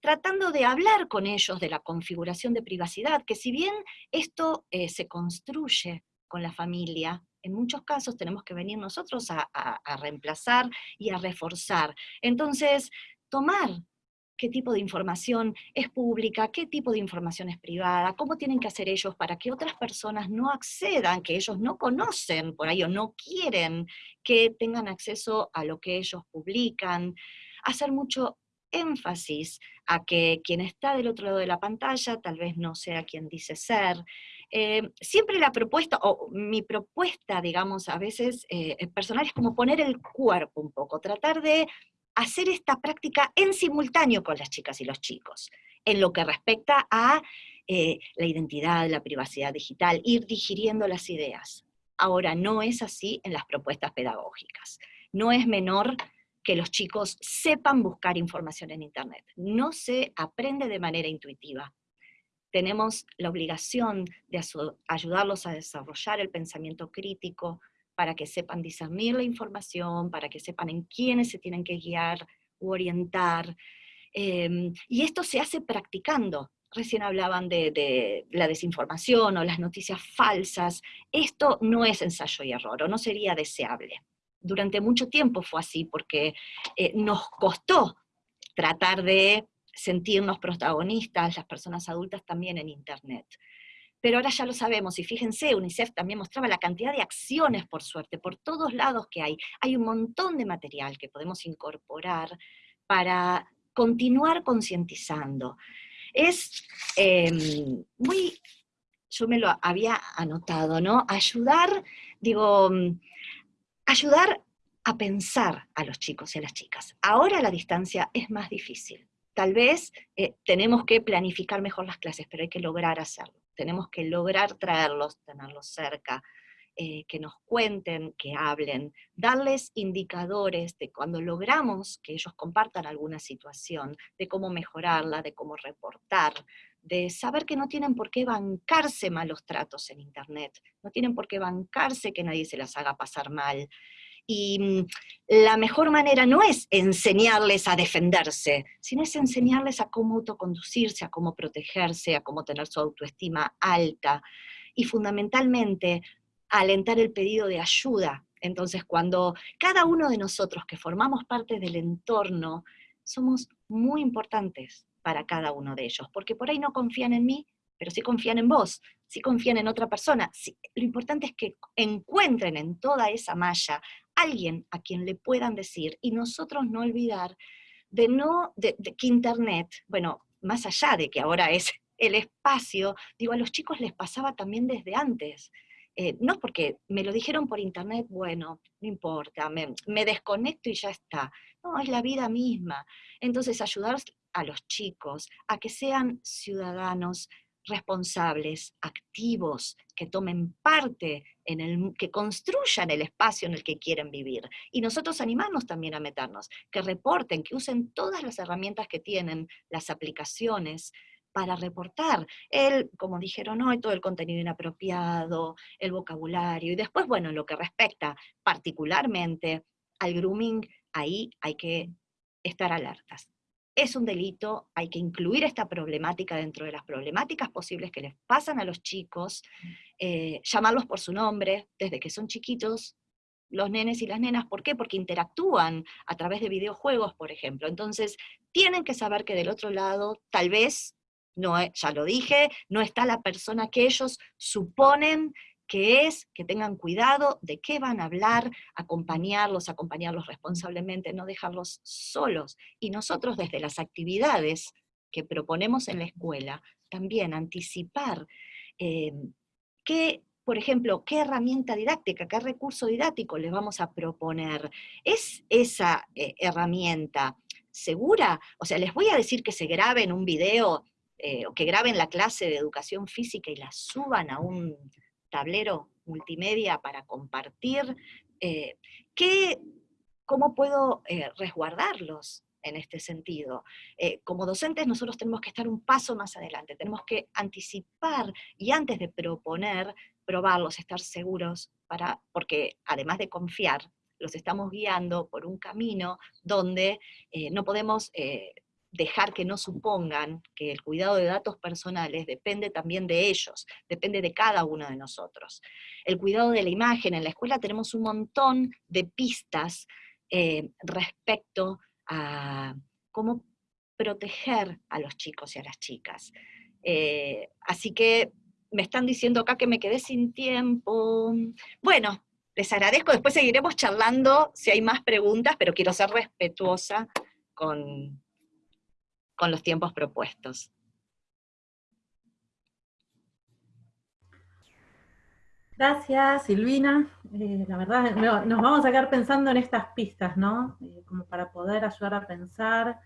tratando de hablar con ellos de la configuración de privacidad, que si bien esto eh, se construye con la familia, en muchos casos tenemos que venir nosotros a, reemplazar y a reforzar. Entonces, tomar qué tipo de información es pública, qué tipo de información es privada, cómo tienen que hacer ellos para que otras personas no accedan, que ellos no conocen por ahí o no quieren que tengan acceso a lo que ellos publican, hacer mucho énfasis a que quien está del otro lado de la pantalla tal vez no sea quien dice ser. Eh, siempre la propuesta, o mi propuesta, digamos, a veces eh, personal es como poner el cuerpo un poco, tratar de hacer esta práctica en simultáneo con las chicas y los chicos, en lo que respecta a eh, la identidad, la privacidad digital, ir digiriendo las ideas. Ahora, no es así en las propuestas pedagógicas. No es menor que los chicos sepan buscar información en Internet. No se aprende de manera intuitiva. Tenemos la obligación de ayudarlos a desarrollar el pensamiento crítico para que sepan discernir la información, para que sepan en quiénes se tienen que guiar u orientar. Em, y esto se hace practicando. Recién hablaban de, de, la desinformación o las noticias falsas. Esto no es ensayo y error, o no sería deseable durante mucho tiempo fue así, porque eh, nos costó tratar de sentirnos protagonistas, las personas adultas también en Internet. Pero ahora ya lo sabemos, y fíjense, UNICEF también mostraba la cantidad de acciones, por suerte, por todos lados que hay. Hay un montón de material que podemos incorporar para continuar concientizando. Es em, muy, yo me lo había anotado, ¿no? Ayudar, digo, ayudar a pensar a los chicos y a las chicas. Ahora la distancia es más difícil. Tal vez eh, tenemos que planificar mejor las clases, pero hay que lograr hacerlo. Tenemos que lograr traerlos, tenerlos cerca, eh, que nos cuenten, que hablen, darles indicadores de cuando logramos que ellos compartan alguna situación, de cómo mejorarla, de cómo reportar, de saber que no tienen por qué bancarse malos tratos en Internet, no tienen por qué bancarse que nadie se las haga pasar mal. Y mm, la mejor manera no es enseñarles a defenderse, sino es enseñarles a cómo autoconducirse, a cómo protegerse, a cómo tener su autoestima alta. Y fundamentalmente, alentar el pedido de ayuda. Entonces, cuando cada uno de nosotros que formamos parte del entorno, somos muy importantes para cada uno de ellos, porque por ahí no confían en mí, pero sí confían en vos, sí confían en otra persona. lo importante es que encuentren en toda esa malla alguien a quien le puedan decir, y nosotros no olvidar de no, que Internet, bueno, más allá de que ahora es el espacio, digo, a los chicos les pasaba también desde antes. Eh, no porque me lo dijeron por internet, bueno, no importa, me, me, desconecto y ya está. No, es la vida misma. Entonces, ayudar a los chicos a que sean ciudadanos responsables, activos, que tomen parte en el, que construyan el espacio en el que quieren vivir. Y nosotros animarnos también a meternos, que reporten, que usen todas las herramientas que tienen, las aplicaciones, para reportar el, como dijeron hoy, todo el contenido inapropiado, el vocabulario, y después, bueno, lo que respecta particularmente al grooming, ahí hay que estar alertas. Es un delito, hay que incluir esta problemática dentro de las problemáticas posibles que les pasan a los chicos, eh, llamarlos por su nombre desde que son chiquitos, los nenes y las nenas, ¿por qué? Porque interactúan a través de videojuegos, por ejemplo. Entonces, tienen que saber que del otro lado, tal vez, no, ya lo dije, no está la persona que ellos suponen que es, que tengan cuidado de qué van a hablar, acompañarlos, acompañarlos responsablemente, no dejarlos solos. Y nosotros desde las actividades que proponemos en la escuela, también anticipar eh, qué por ejemplo, qué herramienta didáctica, qué recurso didáctico les vamos a proponer. ¿Es esa eh, herramienta segura? O sea, les voy a decir que se graben un video eh, o que graben la clase de educación física y la suban a un tablero multimedia para compartir. Eh, ¿Cómo puedo resguardarlos? en este sentido. como docentes nosotros tenemos que estar un paso más adelante, tenemos que anticipar y antes de proponer, probarlos, estar seguros, para, porque además de confiar, los estamos guiando por un camino donde eh, no podemos eh, dejar que no supongan que el cuidado de datos personales depende también de ellos, depende de cada uno de nosotros. El cuidado de la imagen, en la escuela tenemos un montón de pistas eh, respecto a cómo proteger a los chicos y a las chicas. así que me están diciendo acá que me quedé sin tiempo. Bueno, les agradezco, después seguiremos charlando si hay más preguntas, pero quiero ser respetuosa con, con los tiempos propuestos. Gracias, Silvina. Eh, la verdad, nos vamos a quedar pensando en estas pistas, ¿no? Eh, como para poder ayudar a pensar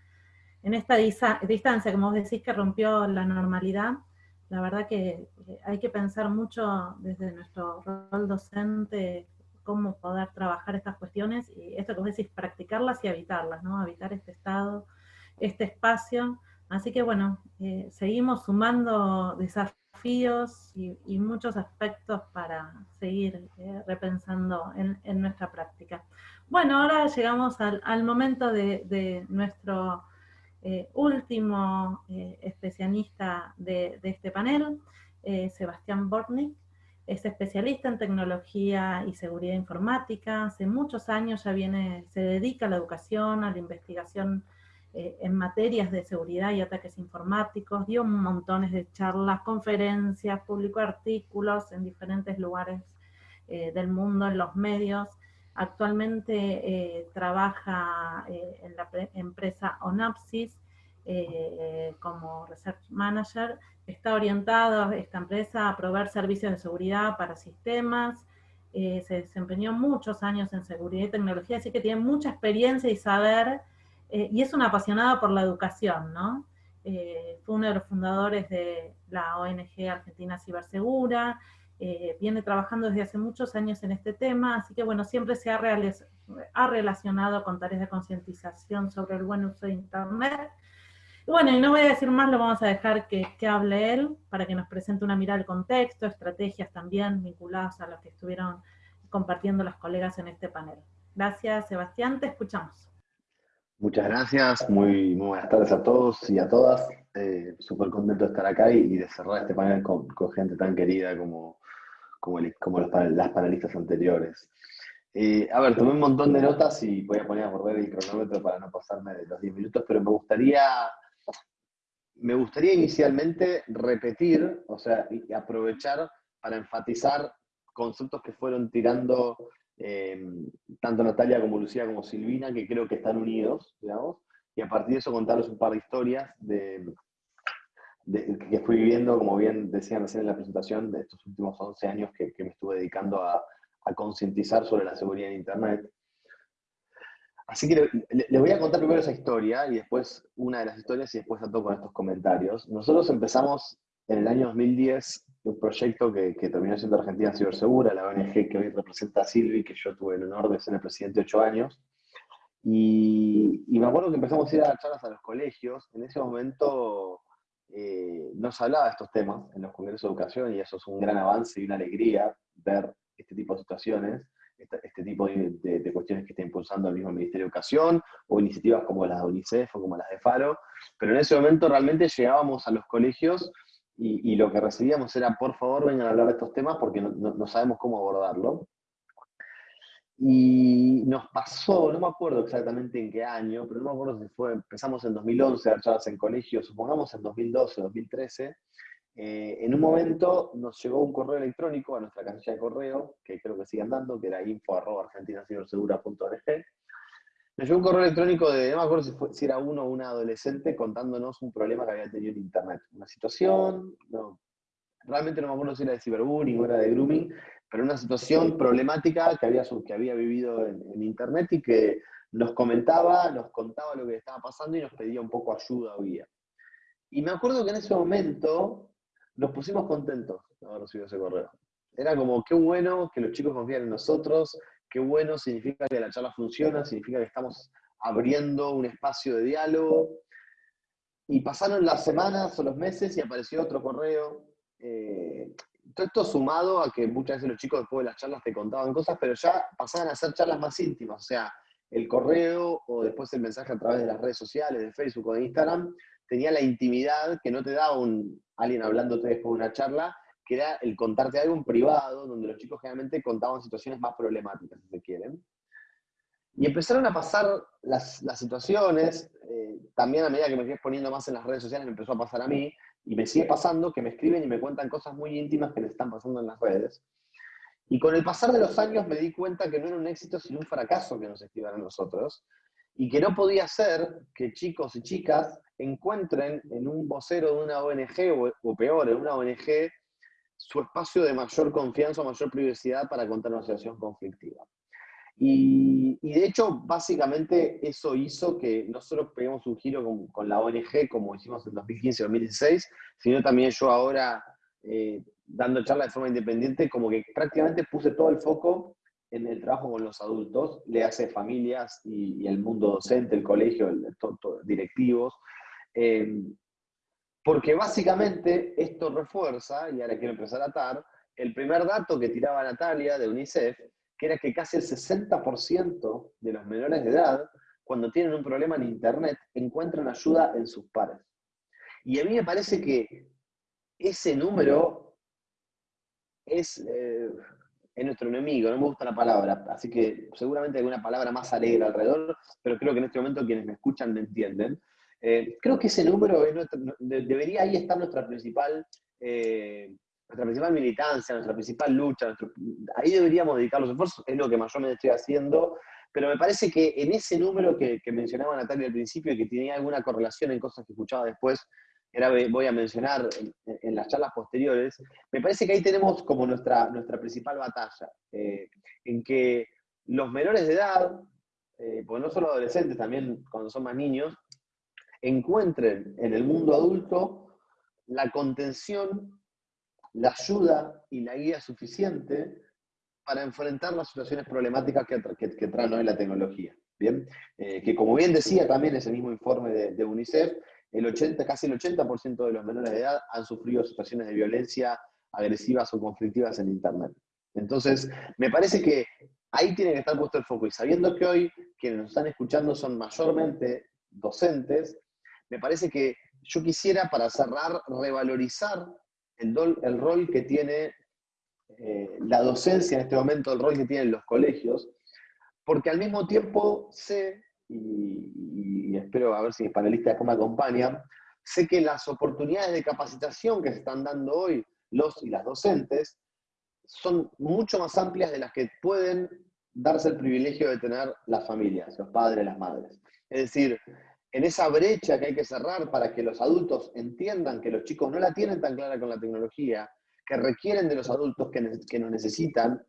en esta distancia, como vos decís, que rompió la normalidad la verdad que hay que pensar mucho desde nuestro rol docente cómo poder trabajar estas cuestiones y esto que vos decís, practicarlas y habitarlas, ¿no? Habitar este estado, este espacio. Así que bueno, eh, seguimos sumando desafíos y, muchos aspectos para seguir eh, repensando en, nuestra práctica. Bueno, ahora llegamos al, momento de nuestro eh, último especialista de, este panel, Sebastián Bortnik, es especialista en tecnología y seguridad informática, hace muchos años ya viene, se dedica a la educación, a la investigación en materias de seguridad y ataques informáticos, dio montones de charlas, conferencias, publicó artículos en diferentes lugares del mundo, en los medios, Actualmente eh, trabaja eh, en la empresa Onapsis eh, como Research Manager. Está orientado esta empresa a proveer servicios de seguridad para sistemas. se desempeñó muchos años en seguridad y tecnología, así que tiene mucha experiencia y saber, y es un apasionado por la educación, ¿no? fue uno de los fundadores de la ONG Argentina Cibersegura, eh, viene trabajando desde hace muchos años en este tema, así que bueno, siempre se ha, ha relacionado con tareas de concientización sobre el buen uso de Internet. Y bueno, y no voy a decir más, lo vamos a dejar que, que hable él, para que nos presente una mirada al contexto, estrategias también vinculadas a las que estuvieron compartiendo las colegas en este panel. Gracias, Sebastián, te escuchamos. Muchas gracias, muy, buenas tardes a todos y a todas. Eh, Súper contento de estar acá y, de cerrar este panel con, gente tan querida como, como, las panelistas anteriores. Eh, a ver, tomé un montón de notas y voy a poner a volver el cronómetro para no pasarme de los 10 minutos, pero me gustaría, me gustaría inicialmente repetir, o sea, y aprovechar para enfatizar conceptos que fueron tirando eh, tanto Natalia como Lucía como Silvina, que creo que están unidos, digamos, y a partir de eso contarles un par de historias de, que fui viviendo, como bien decían recién en la presentación, de estos últimos 11 años que, me estuve dedicando a, concientizar sobre la seguridad en Internet. Así que les voy a contar primero esa historia y después una de las historias y después a con estos comentarios. Nosotros empezamos en el año 2010 un proyecto que, terminó siendo Argentina Cibersegura, la ONG que hoy representa a Silvi, que yo tuve el honor de ser el presidente ocho años. Y, y, me acuerdo que empezamos a ir a charlas a los colegios. En ese momento eh, no se hablaba de estos temas en los congresos de educación y eso es un gran avance y una alegría ver este tipo de situaciones. este, tipo de, cuestiones que está impulsando el mismo Ministerio de Educación, o iniciativas como las de UNICEF o como las de FARO, pero en ese momento realmente llegábamos a los colegios y, lo que recibíamos era, por favor, vengan a hablar de estos temas porque no, sabemos cómo abordarlo. Y nos pasó, no me acuerdo exactamente en qué año, pero no me acuerdo si fue, empezamos en 2011 a dar en colegios, supongamos en 2012, 2013, eh, en un momento nos llegó un correo electrónico a nuestra casilla de correo, que creo que sigue andando, que era info.argentinacibelsegura.org. Nos llegó un correo electrónico de, no me acuerdo si, era uno o una adolescente, contándonos un problema que había tenido en Internet. Una situación, no, realmente no me acuerdo si era de ciberbullying o era de grooming, pero una situación problemática que había, que había vivido en, en Internet y que nos comentaba, nos contaba lo que estaba pasando y nos pedía un poco ayuda o guía. Y me acuerdo que en ese momento nos pusimos contentos de haber recibido ese correo. Era como, qué bueno que los chicos confían en nosotros, qué bueno, significa que la charla funciona, significa que estamos abriendo un espacio de diálogo. Y pasaron las semanas o los meses y apareció otro correo. Eh, todo esto sumado a que muchas veces los chicos después de las charlas te contaban cosas, pero ya pasaban a ser charlas más íntimas. O sea, el correo o después el mensaje a través de las redes sociales, de Facebook o de Instagram, tenía la intimidad que no te da un, alguien hablándote después de una charla, que era el contarte algo en privado, donde los chicos generalmente contaban situaciones más problemáticas, si se quieren. Y empezaron a pasar las, situaciones, eh, también a medida que me fui exponiendo más en las redes sociales, me empezó a pasar a mí, y me sigue pasando que me escriben y me cuentan cosas muy íntimas que les están pasando en las redes. Y con el pasar de los años me di cuenta que no era un éxito, sino un fracaso que nos escriban a nosotros, y que no podía ser que chicos y chicas encuentren en un vocero de una ONG, o, peor, en una ONG, su espacio de mayor confianza o mayor privacidad para contar una situación conflictiva. Y, de hecho, básicamente eso hizo que no solo peguemos un giro con, la ONG, como hicimos en 2015-2016, sino también yo ahora, eh, dando charla de forma independiente, como que prácticamente puse todo el foco en el trabajo con los adultos, le hace familias y, el mundo docente, el colegio, el, directivos, eh, porque básicamente esto refuerza, y ahora quiero empezar a atar, el primer dato que tiraba Natalia de UNICEF, que era que casi el 60% de los menores de edad, cuando tienen un problema en Internet, encuentran ayuda en sus pares. Y a mí me parece que ese número es, eh, es nuestro enemigo, no me gusta la palabra, así que seguramente hay una palabra más alegre alrededor, pero creo que en este momento quienes me escuchan me entienden. Eh, creo que ese número debería ahí estar nuestra principal, eh, nuestra principal militancia, nuestra principal lucha, ahí deberíamos dedicar los esfuerzos, es lo que mayormente estoy haciendo, pero me parece que en ese número que, mencionaba Natalia al principio y que tenía alguna correlación en cosas que escuchaba después, era, voy a mencionar en, las charlas posteriores, me parece que ahí tenemos como nuestra, nuestra principal batalla, eh, en que los menores de edad, porque no solo adolescentes, también cuando son más niños, encuentren en el mundo adulto la contención, la ayuda y la guía suficiente para enfrentar las situaciones problemáticas que, que, trae hoy la tecnología. Bien, eh, que como bien decía también ese mismo informe de, UNICEF, el 80, casi el 80% de los menores de edad han sufrido situaciones de violencia agresivas o conflictivas en Internet. Entonces, me parece que ahí tiene que estar puesto el foco. Y sabiendo que hoy quienes nos están escuchando son mayormente docentes, me parece que yo quisiera, para cerrar, revalorizar el, el rol que tiene eh, la docencia en este momento, el rol que tienen los colegios, porque al mismo tiempo sé, y, espero a ver si mis panelistas me acompañan, sé que las oportunidades de capacitación que se están dando hoy los y las docentes son mucho más amplias de las que pueden darse el privilegio de tener las familias, los padres, las madres. Es decir, en esa brecha que hay que cerrar para que los adultos entiendan que los chicos no la tienen tan clara con la tecnología, que requieren de los adultos que, que nos necesitan,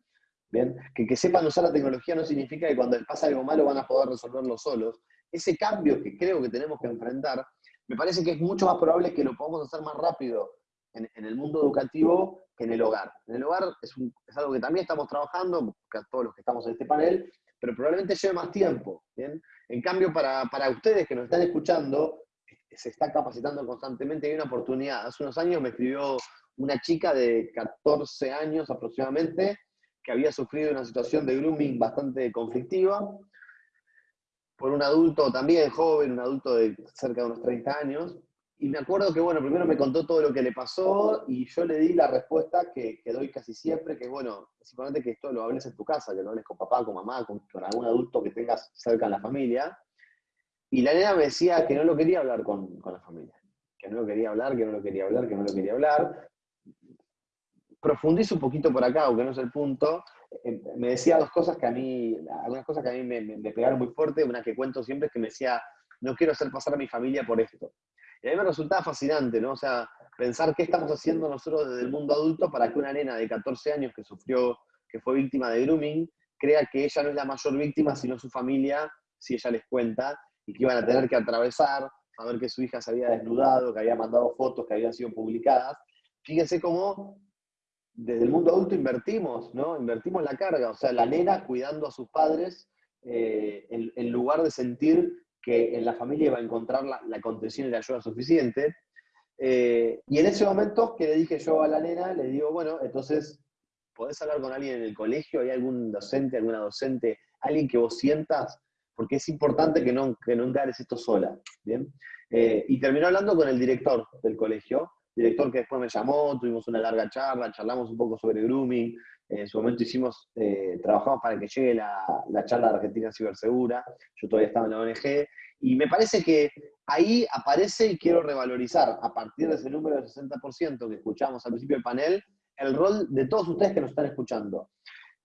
¿bien? Que, que sepan usar la tecnología no significa que cuando les pasa algo malo van a poder resolverlo solos. Ese cambio que creo que tenemos que enfrentar, me parece que es mucho más probable que lo podamos hacer más rápido en, el mundo educativo que en el hogar. En el hogar es, es algo que también estamos trabajando, todos los que estamos en este panel, pero probablemente lleve más tiempo. ¿bien? En cambio, para, ustedes que nos están escuchando, se está capacitando constantemente, hay una oportunidad. Hace unos años me escribió una chica de 14 años aproximadamente, que había sufrido una situación de grooming bastante conflictiva, por un adulto también joven, un adulto de cerca de unos 30 años, y me acuerdo que, bueno, primero me contó todo lo que le pasó y yo le di la respuesta que, doy casi siempre, que bueno, es importante que esto lo hables en tu casa, que lo hables con papá, con mamá, con, algún adulto que tengas cerca en la familia. Y la nena me decía que no lo quería hablar con, la familia, que no lo quería hablar, que no lo quería hablar, que no lo quería hablar. Profundizo un poquito por acá, aunque no es el punto. Eh, me decía dos cosas que a mí, algunas cosas que a mí me pegaron muy fuerte. Una que cuento siempre es que me decía, no quiero hacer pasar a mi familia por esto. Y a mí me resultaba fascinante, ¿no? O sea, pensar qué estamos haciendo nosotros desde el mundo adulto para que una nena de 14 años que sufrió, que fue víctima de grooming, crea que ella no es la mayor víctima, sino su familia, si ella les cuenta, y que iban a tener que atravesar, saber que su hija se había desnudado, que había mandado fotos que habían sido publicadas. Fíjense cómo desde el mundo adulto invertimos, ¿no? Invertimos la carga, o sea, la nena cuidando a sus padres eh, en lugar de sentir que en la familia iba a encontrar la, contención y la ayuda suficiente. Eh, y en ese momento que le dije yo a la nena, le digo, bueno, entonces, ¿podés hablar con alguien en el colegio? ¿Hay algún docente, alguna docente, alguien que vos sientas? Porque es importante que no, que no encares esto sola. ¿bien? Eh, y terminó hablando con el director del colegio, director que después me llamó, tuvimos una larga charla, charlamos un poco sobre grooming, en su momento hicimos, eh, trabajamos para que llegue la, la, charla de Argentina Cibersegura, yo todavía estaba en la ONG, y me parece que ahí aparece, y quiero revalorizar, a partir de ese número del 60% que escuchamos al principio del panel, el rol de todos ustedes que nos están escuchando,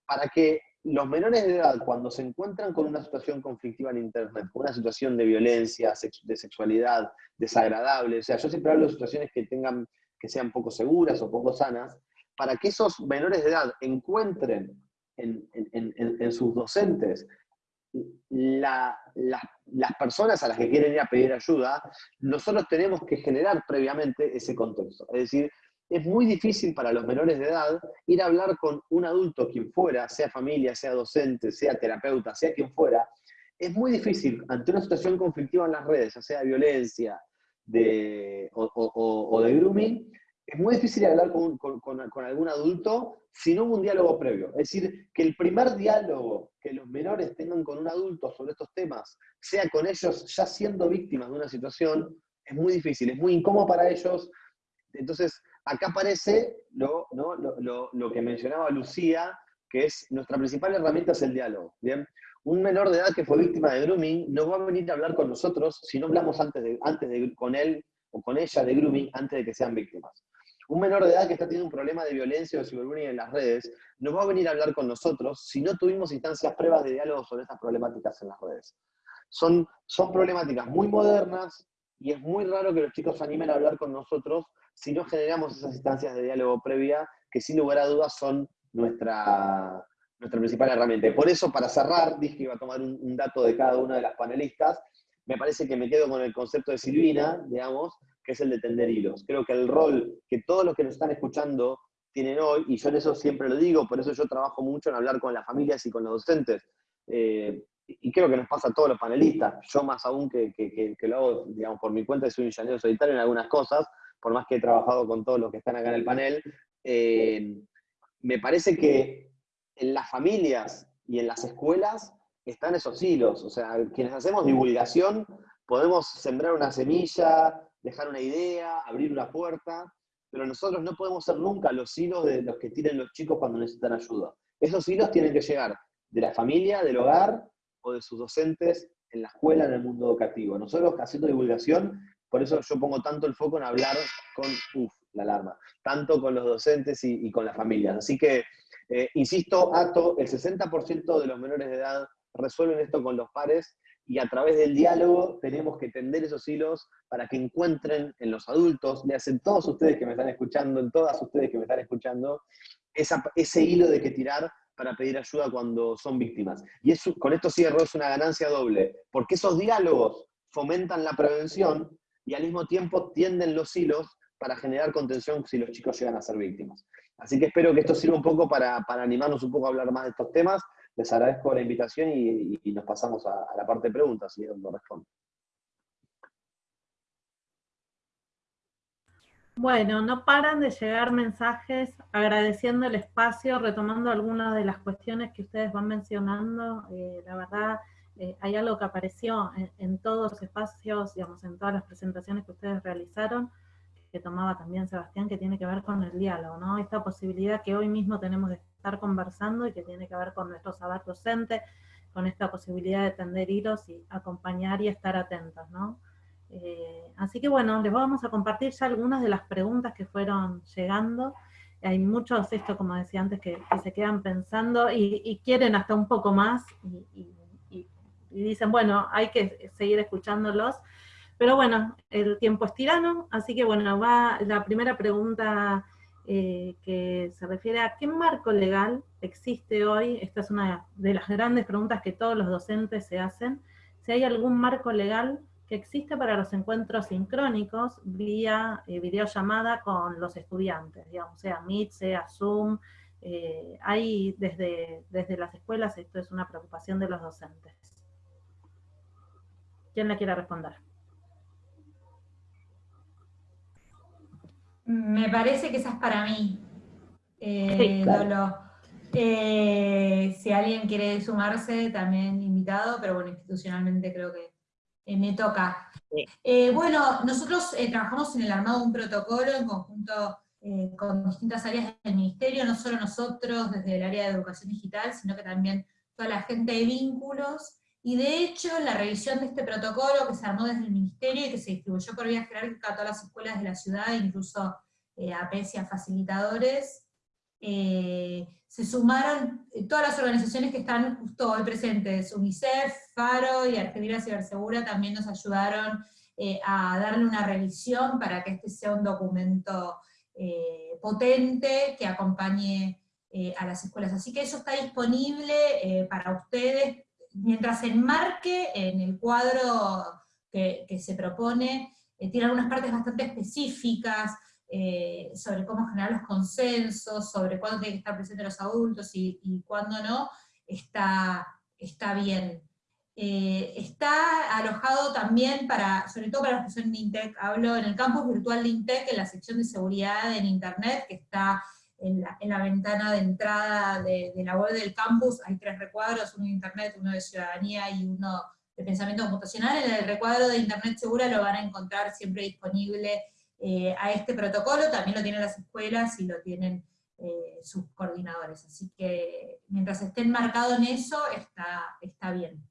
para que los menores de edad, cuando se encuentran con una situación conflictiva en Internet, con una situación de violencia, de sexualidad desagradable, o sea, yo siempre hablo de situaciones que tengan que sean poco seguras o poco sanas, para que esos menores de edad encuentren en, sus docentes las personas a las que quieren ir a pedir ayuda, nosotros tenemos que generar previamente ese contexto. Es decir, es muy difícil para los menores de edad ir a hablar con un adulto, quien fuera, sea familia, sea docente, sea terapeuta, sea quien fuera. Es muy difícil ante una situación conflictiva en las redes, ya sea de violencia de, o de grooming, es muy difícil hablar con, algún adulto si no hubo un diálogo previo. Es decir, que el primer diálogo que los menores tengan con un adulto sobre estos temas sea con ellos ya siendo víctimas de una situación, es muy difícil, es muy incómodo para ellos. Entonces, acá aparece lo, que mencionaba Lucía, que es nuestra principal herramienta es el diálogo. Un menor de edad que fue víctima de grooming no va a venir a hablar con nosotros si no hablamos antes, de, antes de, con él o con ella de grooming antes de que sean víctimas. Un menor de edad que está teniendo un problema de violencia o de ciberbullying en las redes no va a venir a hablar con nosotros si no tuvimos instancias pruebas de diálogo sobre estas problemáticas en las redes. Son, son problemáticas muy modernas y es muy raro que los chicos se animen a hablar con nosotros si no generamos esas instancias de diálogo previa que sin lugar a dudas son nuestra, nuestra principal herramienta. por eso, para cerrar, dije que iba a tomar un, un dato de cada una de las panelistas. Me parece que me quedo con el concepto de Silvina, digamos, que es el de tender hilos. Creo que el rol que todos los que nos están escuchando tienen hoy, y yo en eso siempre lo digo, por eso yo trabajo mucho en hablar con las familias y con los docentes, eh, y creo que nos pasa a todos los panelistas, yo más aún que, que, lo hago, digamos, por mi cuenta, soy un ingeniero solitario en algunas cosas, por más que he trabajado con todos los que están acá en el panel, eh, me parece que en las familias y en las escuelas están esos hilos, o sea, quienes hacemos divulgación podemos sembrar una semilla, dejar una idea, abrir una puerta, pero nosotros no podemos ser nunca los hilos de los que tienen los chicos cuando necesitan ayuda. Esos hilos tienen que llegar de la familia, del hogar o de sus docentes en la escuela, en el mundo educativo. Nosotros haciendo divulgación, por eso yo pongo tanto el foco en hablar con, uff, la alarma, tanto con los docentes y, con las familias. Así que, eh, insisto, Ato, el 60% de los menores de edad resuelven esto con los pares y a través del diálogo tenemos que tender esos hilos para que encuentren en los adultos, le hacen todos ustedes que me están escuchando, en todas ustedes que me están escuchando, ese hilo de que tirar para pedir ayuda cuando son víctimas. Y eso, con esto cierro, es una ganancia doble, porque esos diálogos fomentan la prevención y al mismo tiempo tienden los hilos para generar contención si los chicos llegan a ser víctimas. Así que espero que esto sirva un poco para, para animarnos un poco a hablar más de estos temas les agradezco la invitación y, nos pasamos a, la parte de preguntas, si lo respondo. Bueno, no paran de llegar mensajes agradeciendo el espacio, retomando algunas de las cuestiones que ustedes van mencionando. Eh, la verdad, eh, hay algo que apareció en, todos los espacios, digamos, en todas las presentaciones que ustedes realizaron, que tomaba también Sebastián, que tiene que ver con el diálogo, ¿no? Esta posibilidad que hoy mismo tenemos de estar conversando y que tiene que ver con nuestro saber docente, con esta posibilidad de tender hilos y acompañar y estar atentos, ¿no? Eh, así que bueno, les vamos a compartir ya algunas de las preguntas que fueron llegando. Hay muchos, esto como decía antes, que, se quedan pensando y, quieren hasta un poco más y, dicen, bueno, hay que seguir escuchándolos. Pero bueno, el tiempo es tirano, así que bueno, va la primera pregunta eh, que se refiere a qué marco legal existe hoy. Esta es una de las grandes preguntas que todos los docentes se hacen. Si hay algún marco legal que existe para los encuentros sincrónicos vía eh, videollamada con los estudiantes, digamos, sea Meet, sea Zoom, eh, hay desde, desde las escuelas, esto es una preocupación de los docentes. ¿Quién le quiere responder? Me parece que esa es para mí, eh, Lolo. si alguien quiere sumarse, también invitado, pero bueno, institucionalmente creo que eh, me toca. Eh, bueno, nosotros eh, trabajamos en el armado de un protocolo en conjunto con distintas áreas del ministerio, no solo nosotros desde el área de educación digital, sino que también toda la gente de vínculos, y de hecho la revisión de este protocolo que se armó desde el ministerio y que se distribuyó por vía jerárquica a todas las escuelas de la ciudad, incluso a PES y a facilitadores, se sumaron eh, todas las organizaciones que están justo hoy presentes, UNICEF, FARO y Argentina Cibersegura también nos ayudaron eh, a darle una revisión para que este sea un documento eh, potente que acompañe a las escuelas. Así que eso está disponible para ustedes mientras enmarque en el cuadro que, se propone, tiene algunas partes bastante específicas, eh, sobre cómo generar los consensos, sobre cuándo tienen que estar presentes los adultos y, cuándo no, está, está bien. Eh, está alojado también para, sobre todo para los que son de INTEC, hablo en el campus virtual de INTEC, en la sección de seguridad en Internet, que está en la, ventana de entrada de, la web del campus, hay tres recuadros, uno de Internet, uno de ciudadanía y uno de pensamiento computacional. En el recuadro de Internet segura lo van a encontrar siempre disponible eh, a este protocolo, también lo tienen las escuelas y lo tienen eh, sus coordinadores. Así que mientras estén marcados en eso, está, está bien.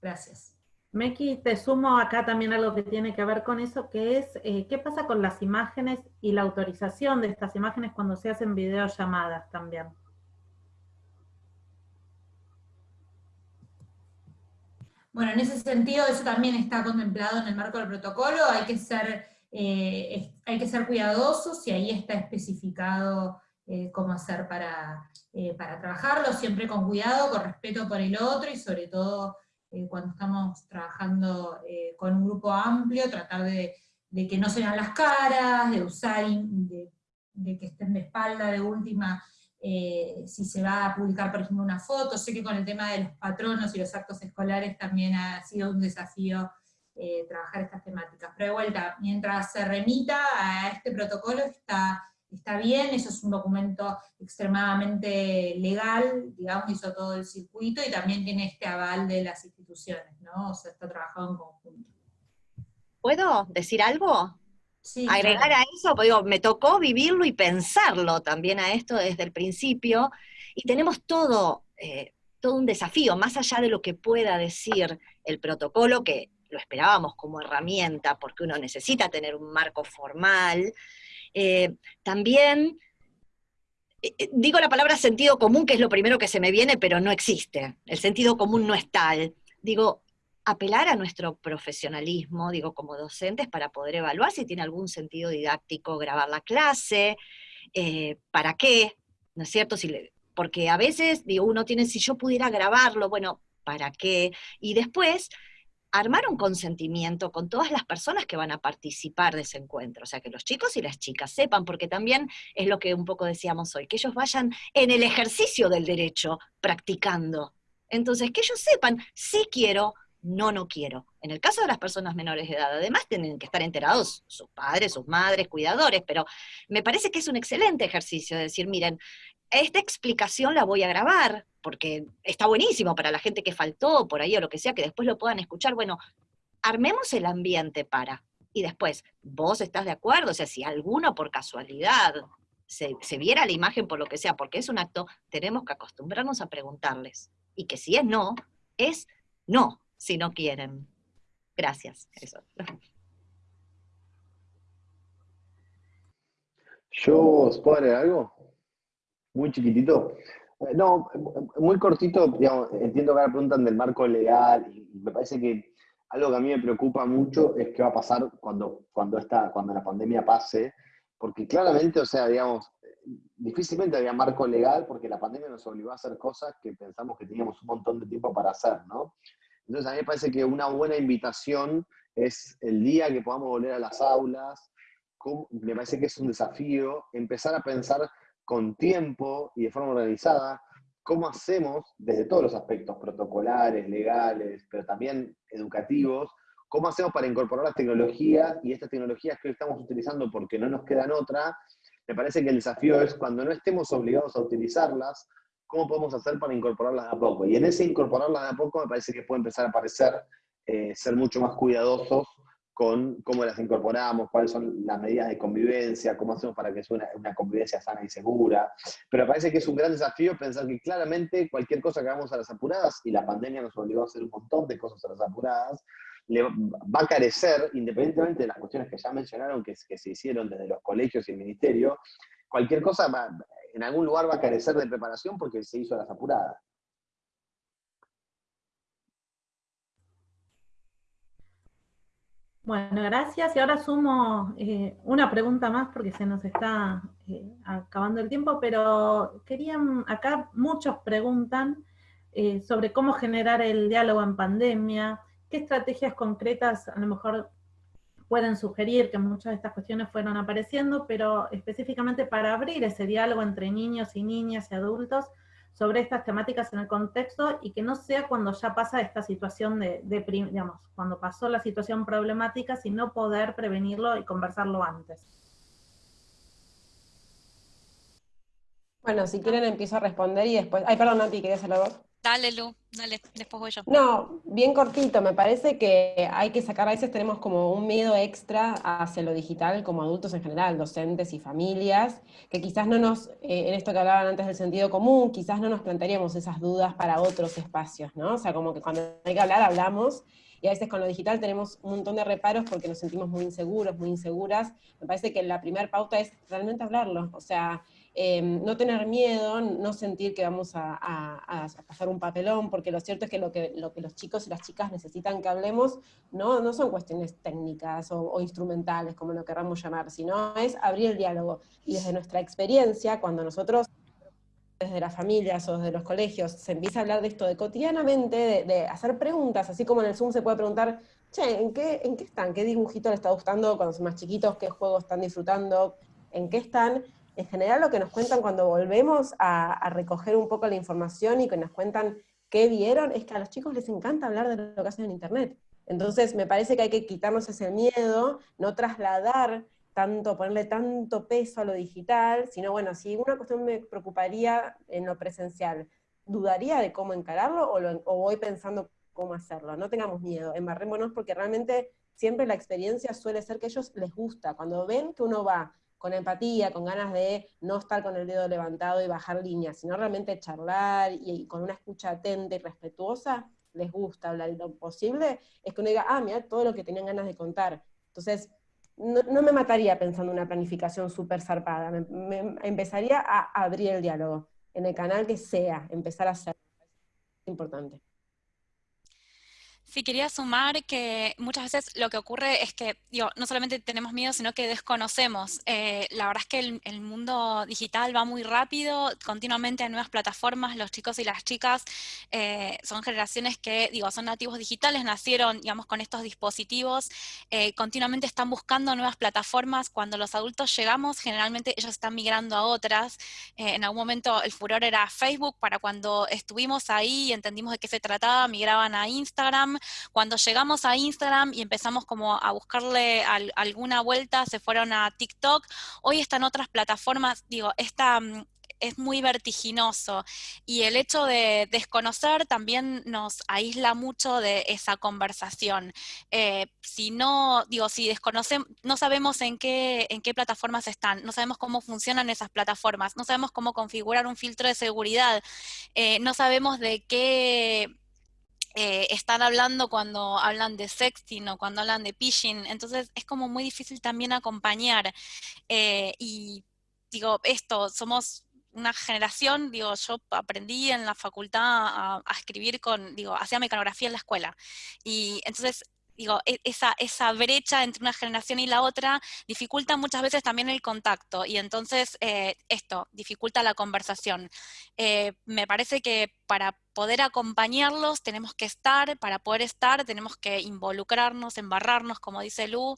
Gracias. Meki, te sumo acá también algo que tiene que ver con eso, que es eh, qué pasa con las imágenes y la autorización de estas imágenes cuando se hacen videollamadas también. Bueno, en ese sentido, eso también está contemplado en el marco del protocolo, hay que ser eh, hay que ser cuidadosos y ahí está especificado eh, cómo hacer para, para trabajarlo, siempre con cuidado, con respeto por el otro y sobre todo cuando estamos trabajando con un grupo amplio, tratar de, que no se vean las caras, de usar, de, que estén de espalda de última, si se va a publicar, por ejemplo, una foto. Sé que con el tema de los patronos y los actos escolares también ha sido un desafío eh, trabajar estas temáticas. Pero de vuelta, mientras se remita a este protocolo está, está bien, eso es un documento extremadamente legal, digamos, hizo todo el circuito, y también tiene este aval de las instituciones, ¿no? O sea, está trabajado en conjunto. ¿Puedo decir algo? Sí, Agregar a eso, pues digo, me tocó vivirlo y pensarlo también a esto desde el principio, y tenemos todo, eh, todo un desafío, más allá de lo que pueda decir el protocolo, que lo esperábamos como herramienta, porque uno necesita tener un marco formal. Eh, también, eh, eh, digo la palabra sentido común, que es lo primero que se me viene, pero no existe. El sentido común no es tal. Digo, apelar a nuestro profesionalismo, digo, como docentes, para poder evaluar si tiene algún sentido didáctico grabar la clase, para qué, ¿no es cierto? Si porque a veces, digo, uno tiene, si yo pudiera grabarlo, bueno, ¿para qué? Y después, armar un consentimiento con todas las personas que van a participar de ese encuentro, o sea, que los chicos y las chicas sepan, porque también es lo que un poco decíamos hoy, que ellos vayan en el ejercicio del derecho practicando. Entonces, que ellos sepan, si quiero no, no quiero. En el caso de las personas menores de edad, además tienen que estar enterados sus padres, sus madres, cuidadores, pero me parece que es un excelente ejercicio de decir, miren, esta explicación la voy a grabar, porque está buenísimo para la gente que faltó por ahí o lo que sea, que después lo puedan escuchar. Bueno, armemos el ambiente para. Y después, vos estás de acuerdo, o sea, si alguno por casualidad se, se viera la imagen por lo que sea, porque es un acto, tenemos que acostumbrarnos a preguntarles. Y que si es no, es no, si no quieren. Gracias. Eso. ¿Yo puedo algo? Muy chiquitito. Eh, no, muy cortito, digamos, entiendo que ahora preguntan del marco legal y me parece que algo que a mí me preocupa mucho es qué va a pasar cuando, cuando, esta, cuando la pandemia pase, porque claramente, o sea, digamos, difícilmente había marco legal porque la pandemia nos obligó a hacer cosas que pensamos que teníamos un montón de tiempo para hacer, ¿no? Entonces a mí me parece que una buena invitación es el día que podamos volver a las aulas, me parece que es un desafío empezar a pensar con tiempo y de forma organizada cómo hacemos desde todos los aspectos protocolares, legales, pero también educativos, cómo hacemos para incorporar las tecnologías y estas tecnologías que hoy estamos utilizando porque no nos quedan otra, me parece que el desafío es cuando no estemos obligados a utilizarlas, cómo podemos hacer para incorporarlas de a poco. Y en ese incorporarlas de a poco me parece que puede empezar a aparecer eh, ser mucho más cuidadosos con cómo las incorporamos, cuáles son las medidas de convivencia, cómo hacemos para que sea una, convivencia sana y segura. Pero me parece que es un gran desafío pensar que claramente cualquier cosa que hagamos a las apuradas, y la pandemia nos obligó a hacer un montón de cosas a las apuradas, le va a carecer, independientemente de las cuestiones que ya mencionaron, que, que se hicieron desde los colegios y el ministerio, cualquier cosa va, en algún lugar va a carecer de preparación porque se hizo a las apuradas. Bueno, gracias. Y ahora sumo eh, una pregunta más porque se nos está eh, acabando el tiempo, pero querían, acá muchos preguntan eh, sobre cómo generar el diálogo en pandemia, qué estrategias concretas a lo mejor pueden sugerir que muchas de estas cuestiones fueron apareciendo, pero específicamente para abrir ese diálogo entre niños y niñas y adultos sobre estas temáticas en el contexto y que no sea cuando ya pasa esta situación de, digamos, cuando pasó la situación problemática, sino poder prevenirlo y conversarlo antes. Bueno, si quieren empiezo a responder y después... Ay, perdón, Nati, ¿querías hablar Dale, Lu, dale, después voy yo. No, bien cortito, me parece que hay que sacar, a veces tenemos como un miedo extra hacia lo digital como adultos en general, docentes y familias, que quizás no nos, eh, en esto que hablaban antes del sentido común, quizás no nos plantearíamos esas dudas para otros espacios, ¿no? O sea, como que cuando hay que hablar, hablamos, y a veces con lo digital tenemos un montón de reparos porque nos sentimos muy inseguros, muy inseguras. Me parece que la primera pauta es realmente hablarlo, o sea, Em, no tener miedo, no sentir que vamos a, pasar un papelón, porque lo cierto es que lo, que lo que los chicos y las chicas necesitan que hablemos no, son cuestiones técnicas o, instrumentales, como lo queramos llamar, sino es abrir el diálogo. Y desde nuestra experiencia, cuando nosotros desde las familias o desde los colegios se empieza a hablar de esto de cotidianamente, de, hacer preguntas, así como en el Zoom se puede preguntar, che, ¿en qué, ¿en qué están? ¿Qué dibujito les está gustando cuando son más chiquitos? ¿Qué juegos están disfrutando? ¿En qué están? En general lo que nos cuentan cuando volvemos a, recoger un poco la información y que nos cuentan qué vieron, es que a los chicos les encanta hablar de lo que hacen en Internet. Entonces me parece que hay que quitarnos ese miedo, no trasladar tanto, ponerle tanto peso a lo digital, sino bueno, si una cuestión me preocuparía en lo presencial, dudaría de cómo encararlo o, o voy pensando cómo hacerlo. No tengamos miedo, embarrémonos porque realmente siempre la experiencia suele ser que a ellos les gusta. Cuando ven que uno va con empatía, con ganas de no estar con el dedo levantado y bajar líneas, sino realmente charlar y, con una escucha atenta y respetuosa, les gusta hablar y lo posible es que uno diga, ah, mira, todo lo que tenían ganas de contar. Entonces, no, me mataría pensando en una planificación súper zarpada, me, empezaría a abrir el diálogo en el canal que sea, empezar a hacer. Importante. Sí, quería sumar que muchas veces lo que ocurre es que digo, no solamente tenemos miedo, sino que desconocemos. Eh, la verdad es que el, mundo digital va muy rápido, continuamente hay nuevas plataformas, los chicos y las chicas eh, son generaciones que, digo, son nativos digitales, nacieron, digamos, con estos dispositivos, eh, continuamente están buscando nuevas plataformas, cuando los adultos llegamos, generalmente ellos están migrando a otras, en algún momento el furor era Facebook, para cuando estuvimos ahí y entendimos de qué se trataba, migraban a Instagram, Cuando llegamos a Instagram y empezamos como a buscarle alguna vuelta, se fueron a TikTok, hoy están otras plataformas, digo, esta mm, es muy vertiginoso y el hecho de desconocer también nos aísla mucho de esa conversación. Eh, si no, digo, si desconocemos, no sabemos en qué, en qué plataformas están, no sabemos cómo funcionan esas plataformas, no sabemos cómo configurar un filtro de seguridad, eh, no sabemos de qué eh, están hablando cuando hablan de sexting o cuando hablan de phishing, entonces es como muy difícil también acompañar. y digo, esto, somos una generación, digo, yo aprendí en la facultad a, escribir con, digo, hacía mecanografía en la escuela. Y entonces digo, e, esa, esa brecha entre una generación y la otra dificulta muchas veces también el contacto y entonces eh, esto dificulta la conversación. Eh, me parece que para poder acompañarlos tenemos que estar, para poder estar tenemos que involucrarnos, embarrarnos, como dice Lu,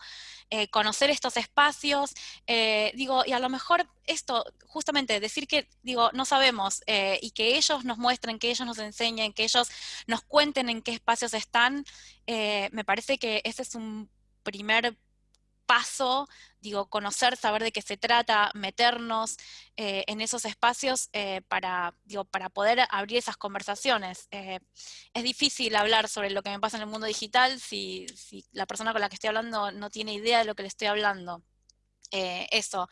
eh, conocer estos espacios, eh, digo, y a lo mejor esto, justamente decir que, digo, no sabemos, eh, y que ellos nos muestren, que ellos nos enseñen, que ellos nos cuenten en qué espacios están, me parece que ese es un primer paso, digo, conocer, saber de qué se trata, meternos eh, en esos espacios eh, para, digo, para poder abrir esas conversaciones. Eh, es difícil hablar sobre lo que me pasa en el mundo digital si, si, la persona con la que estoy hablando no tiene idea de lo que le estoy hablando. eso.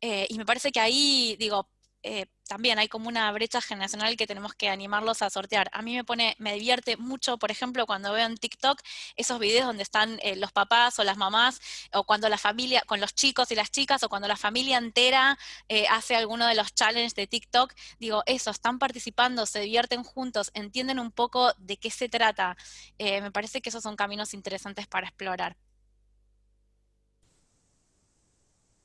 y me parece que ahí, digo, eh, también hay como una brecha generacional que tenemos que animarlos a sortear. A mí me pone, me divierte mucho, por ejemplo, cuando veo en TikTok esos videos donde están eh, los papás o las mamás, o cuando la familia, con los chicos y las chicas, o cuando la familia entera eh, hace alguno de los challenges de TikTok, digo, eso, están participando, se divierten juntos, entienden un poco de qué se trata. me parece que esos son caminos interesantes para explorar.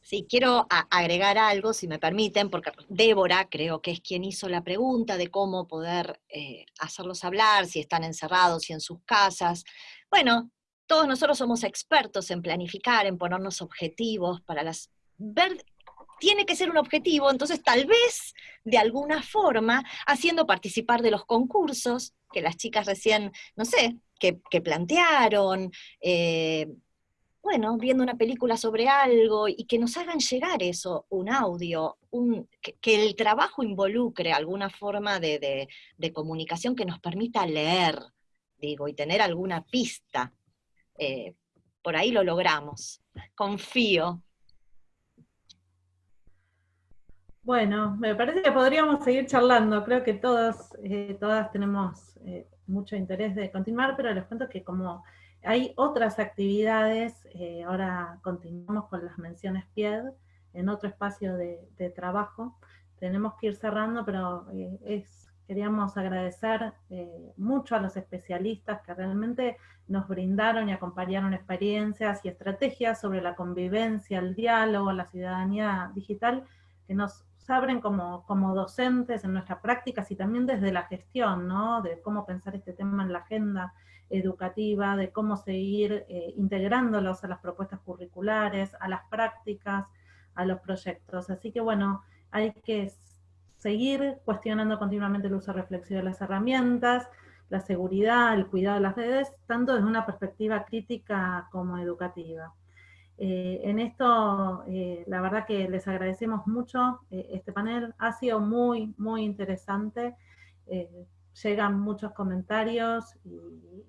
Sí, quiero agregar algo, si me permiten, porque Débora creo que es quien hizo la pregunta de cómo poder eh, hacerlos hablar, si están encerrados, si en sus casas. Bueno, todos nosotros somos expertos en planificar, en ponernos objetivos para las... Ver, tiene que ser un objetivo, entonces tal vez de alguna forma haciendo participar de los concursos que las chicas recién, no sé, que, plantearon, eh, bueno, viendo una película sobre algo y que nos hagan llegar eso, un audio, que, el trabajo involucre alguna forma de, comunicación que nos permita leer, digo, y tener alguna pista. Eh, por ahí lo logramos. Confío. Bueno, me parece que podríamos seguir charlando. Creo que todos, eh, todas tenemos eh, mucho interés de continuar, pero les cuento que como hay otras actividades, eh, ahora continuamos con las menciones PIED, en otro espacio de, trabajo. Tenemos que ir cerrando, pero eh, queríamos agradecer eh, mucho a los especialistas que realmente nos brindaron y acompañaron experiencias y estrategias sobre la convivencia, el diálogo, la ciudadanía digital, que nos abren como, docentes en nuestras prácticas y también desde la gestión, ¿no? De cómo pensar este tema en la agenda educativa, de cómo seguir eh, integrándolos a las propuestas curriculares, a las prácticas, a los proyectos. Así que bueno, hay que seguir cuestionando continuamente el uso reflexivo de las herramientas, la seguridad, el cuidado de las redes, tanto desde una perspectiva crítica como educativa. Eh, en esto, eh, la verdad que les agradecemos mucho este panel, ha sido muy, muy interesante llegan muchos comentarios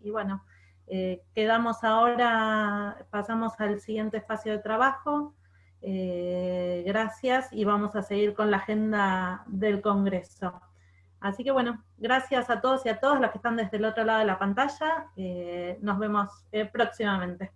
y, bueno, eh, quedamos ahora, pasamos al siguiente espacio de trabajo. Eh, gracias y vamos a seguir con la agenda del Congreso. Así que bueno, gracias a todos y a todas los que están desde el otro lado de la pantalla. Eh, nos vemos próximamente.